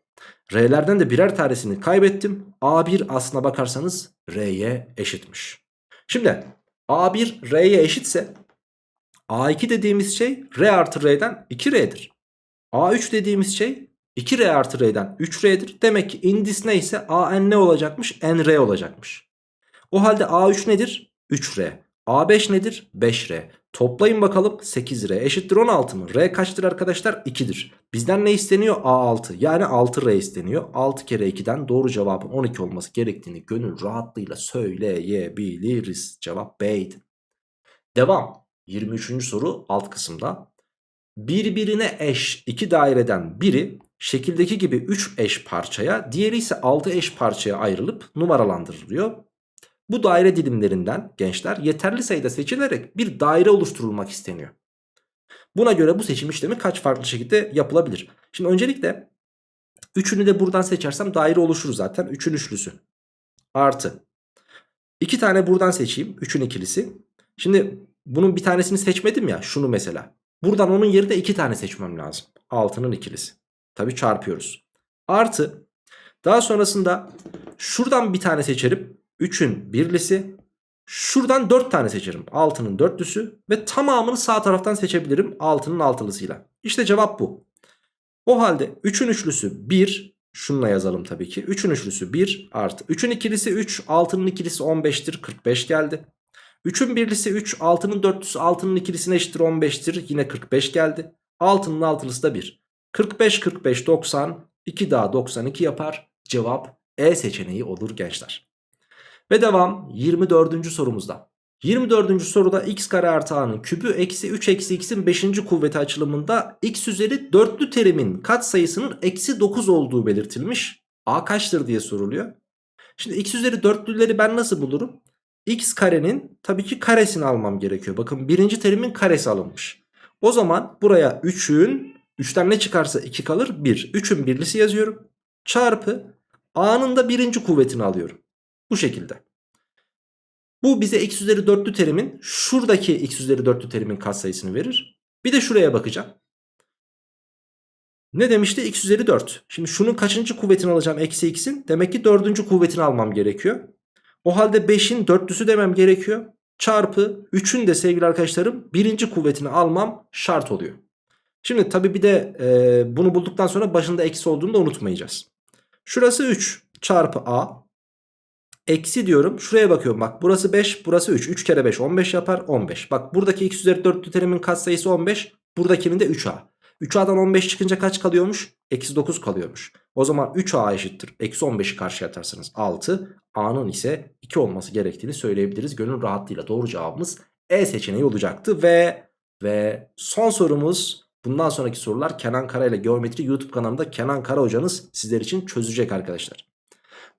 R'lerden de birer tanesini kaybettim. A1 aslına bakarsanız R'ye eşitmiş. Şimdi A1 R'ye eşitse A2 dediğimiz şey R artı R'den 2R'dir. A3 dediğimiz şey 2R artı R'den 3R'dir. Demek ki indis neyse AN ne olacakmış? NR olacakmış. O halde A3 nedir? 3R. A5 nedir? 5R. Toplayın bakalım 8R eşittir 16 mı? R kaçtır arkadaşlar? 2'dir. Bizden ne isteniyor? A6 yani 6R isteniyor. 6 kere 2'den doğru cevabın 12 olması gerektiğini gönül rahatlığıyla söyleyebiliriz. Cevap B'ydi. Devam. 23. soru alt kısımda. Birbirine eş iki daireden biri şekildeki gibi 3 eş parçaya diğeri ise 6 eş parçaya ayrılıp numaralandırılıyor. Bu daire dilimlerinden gençler yeterli sayıda seçilerek bir daire oluşturulmak isteniyor. Buna göre bu seçim işlemi kaç farklı şekilde yapılabilir? Şimdi öncelikle üçünü de buradan seçersem daire oluşur zaten. 3'ün üçlüsü. Artı. 2 tane buradan seçeyim. 3'ün ikilisi. Şimdi bunun bir tanesini seçmedim ya. Şunu mesela. Buradan onun yerine 2 tane seçmem lazım. 6'nın ikilisi. Tabi çarpıyoruz. Artı. Daha sonrasında şuradan bir tane seçerim. 3'ün birlisi. Şuradan 4 tane seçerim. 6'nın dörtlüsü ve tamamını sağ taraftan seçebilirim 6'nın altılısıyla. İşte cevap bu. O halde 3'ün üçlüsü 1. Şununla yazalım tabii ki. 3'ün üçlüsü 1 artı. 3'ün ikilisi 3. 6'nın ikilisi 15'tir. 45 geldi. 3'ün birlisi 3. 6'nın dörtlüsü 6'nın ikilisine eşittir 15'tir. Yine 45 geldi. 6'nın altılısı da 1. 45 45 90. 2 daha 92 yapar. Cevap E seçeneği olur gençler. Ve devam 24. sorumuzda. 24. soruda x kare artı a'nın küpü eksi 3 eksi x'in 5. kuvveti açılımında x üzeri dörtlü terimin katsayısının eksi 9 olduğu belirtilmiş. a kaçtır diye soruluyor. Şimdi x üzeri dörtlüleri ben nasıl bulurum? x karenin tabii ki karesini almam gerekiyor. Bakın birinci terimin karesi alınmış. O zaman buraya 3'ün 3'ten ne çıkarsa 2 kalır 1. 3'ün birlisi yazıyorum. Çarpı a'nın da birinci kuvvetini alıyorum. Bu şekilde. Bu bize x üzeri dörtlü terimin şuradaki x üzeri dörtlü terimin katsayısını verir. Bir de şuraya bakacağım. Ne demişti? x üzeri 4. Şimdi şunun kaçıncı kuvvetini alacağım? Eksi x'in. Demek ki dördüncü kuvvetini almam gerekiyor. O halde 5'in dörtlüsü demem gerekiyor. Çarpı 3'ün de sevgili arkadaşlarım birinci kuvvetini almam şart oluyor. Şimdi tabi bir de e, bunu bulduktan sonra başında eksi olduğunu da unutmayacağız. Şurası 3 çarpı a Eksi diyorum. Şuraya bakıyorum. Bak burası 5 burası 3. 3 kere 5 15 yapar 15. Bak buradaki x üzeri 4'lü terimin katsayısı 15. Buradakinin de 3a. 3a'dan 15 çıkınca kaç kalıyormuş? Eksi 9 kalıyormuş. O zaman 3a eşittir. Eksi 15'i karşıya atarsanız 6. a'nın ise 2 olması gerektiğini söyleyebiliriz. Gönül rahatlığıyla doğru cevabımız E seçeneği olacaktı. Ve ve son sorumuz bundan sonraki sorular Kenan Kara ile Geometri YouTube kanalında Kenan Kara hocanız sizler için çözecek arkadaşlar.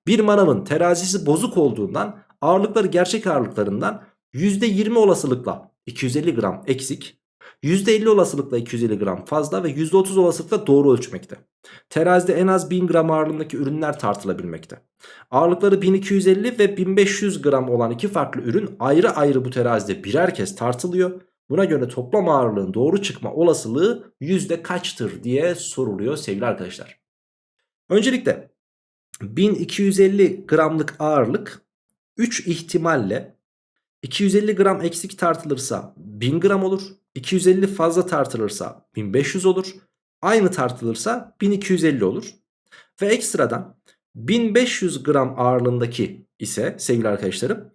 Bir manavın terazisi bozuk olduğundan ağırlıkları gerçek ağırlıklarından %20 olasılıkla 250 gram eksik, %50 olasılıkla 250 gram fazla ve %30 olasılıkla doğru ölçmekte. Terazide en az 1000 gram ağırlığındaki ürünler tartılabilmekte. Ağırlıkları 1250 ve 1500 gram olan iki farklı ürün ayrı ayrı bu terazide birer kez tartılıyor. Buna göre toplam ağırlığın doğru çıkma olasılığı yüzde kaçtır diye soruluyor sevgili arkadaşlar. Öncelikle 1250 gramlık ağırlık 3 ihtimalle 250 gram eksik tartılırsa 1000 gram olur. 250 fazla tartılırsa 1500 olur. Aynı tartılırsa 1250 olur. Ve ekstradan 1500 gram ağırlığındaki ise sevgili arkadaşlarım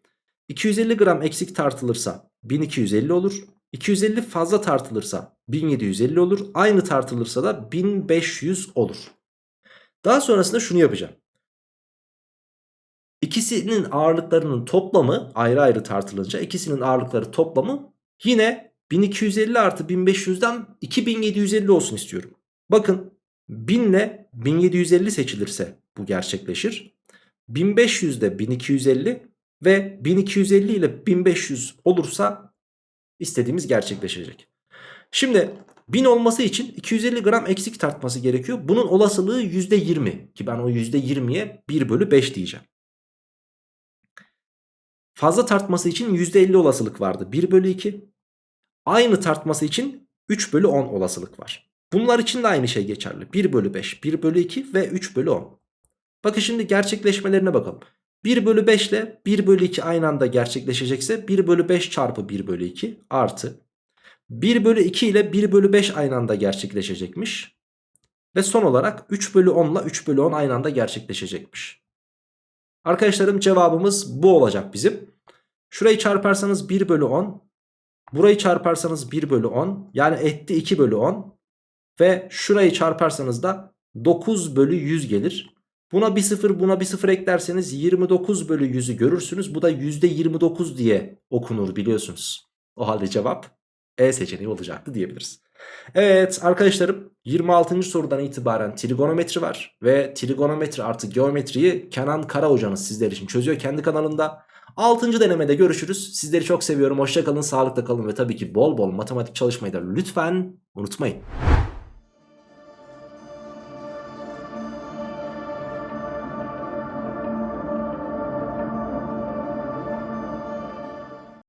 250 gram eksik tartılırsa 1250 olur. 250 fazla tartılırsa 1750 olur. Aynı tartılırsa da 1500 olur. Daha sonrasında şunu yapacağım. İkisinin ağırlıklarının toplamı ayrı ayrı tartılınca ikisinin ağırlıkları toplamı yine 1250 artı 1500'den 2750 olsun istiyorum. Bakın 1000 ile 1750 seçilirse bu gerçekleşir. 1500 de 1250 ve 1250 ile 1500 olursa istediğimiz gerçekleşecek. Şimdi 1000 olması için 250 gram eksik tartması gerekiyor. Bunun olasılığı %20 ki ben o %20'ye 1 bölü 5 diyeceğim. Fazla tartması için %50 olasılık vardı. 1 bölü 2. Aynı tartması için 3 bölü 10 olasılık var. Bunlar için de aynı şey geçerli. 1 bölü 5, 1 bölü 2 ve 3 bölü 10. Bakın şimdi gerçekleşmelerine bakalım. 1 bölü 5 ile 1 bölü 2 aynı anda gerçekleşecekse 1 bölü 5 çarpı 1 bölü 2 artı 1 bölü 2 ile 1 bölü 5 aynı anda gerçekleşecekmiş. Ve son olarak 3 bölü 10 ile 3 bölü 10 aynı anda gerçekleşecekmiş. Arkadaşlarım cevabımız bu olacak bizim. Şurayı çarparsanız 1 bölü 10. Burayı çarparsanız 1 bölü 10. Yani etti 2 bölü 10. Ve şurayı çarparsanız da 9 bölü 100 gelir. Buna bir sıfır buna bir sıfır eklerseniz 29 bölü 100'ü görürsünüz. Bu da %29 diye okunur biliyorsunuz. O halde cevap E seçeneği olacaktı diyebiliriz. Evet arkadaşlarım 26. sorudan itibaren trigonometri var. Ve trigonometri artı geometriyi Kenan Kara hocanız sizler için çözüyor kendi kanalında. 6. denemede görüşürüz. Sizleri çok seviyorum. Hoşça kalın, sağlıkla kalın ve tabii ki bol bol matematik çalışmayı da lütfen unutmayın.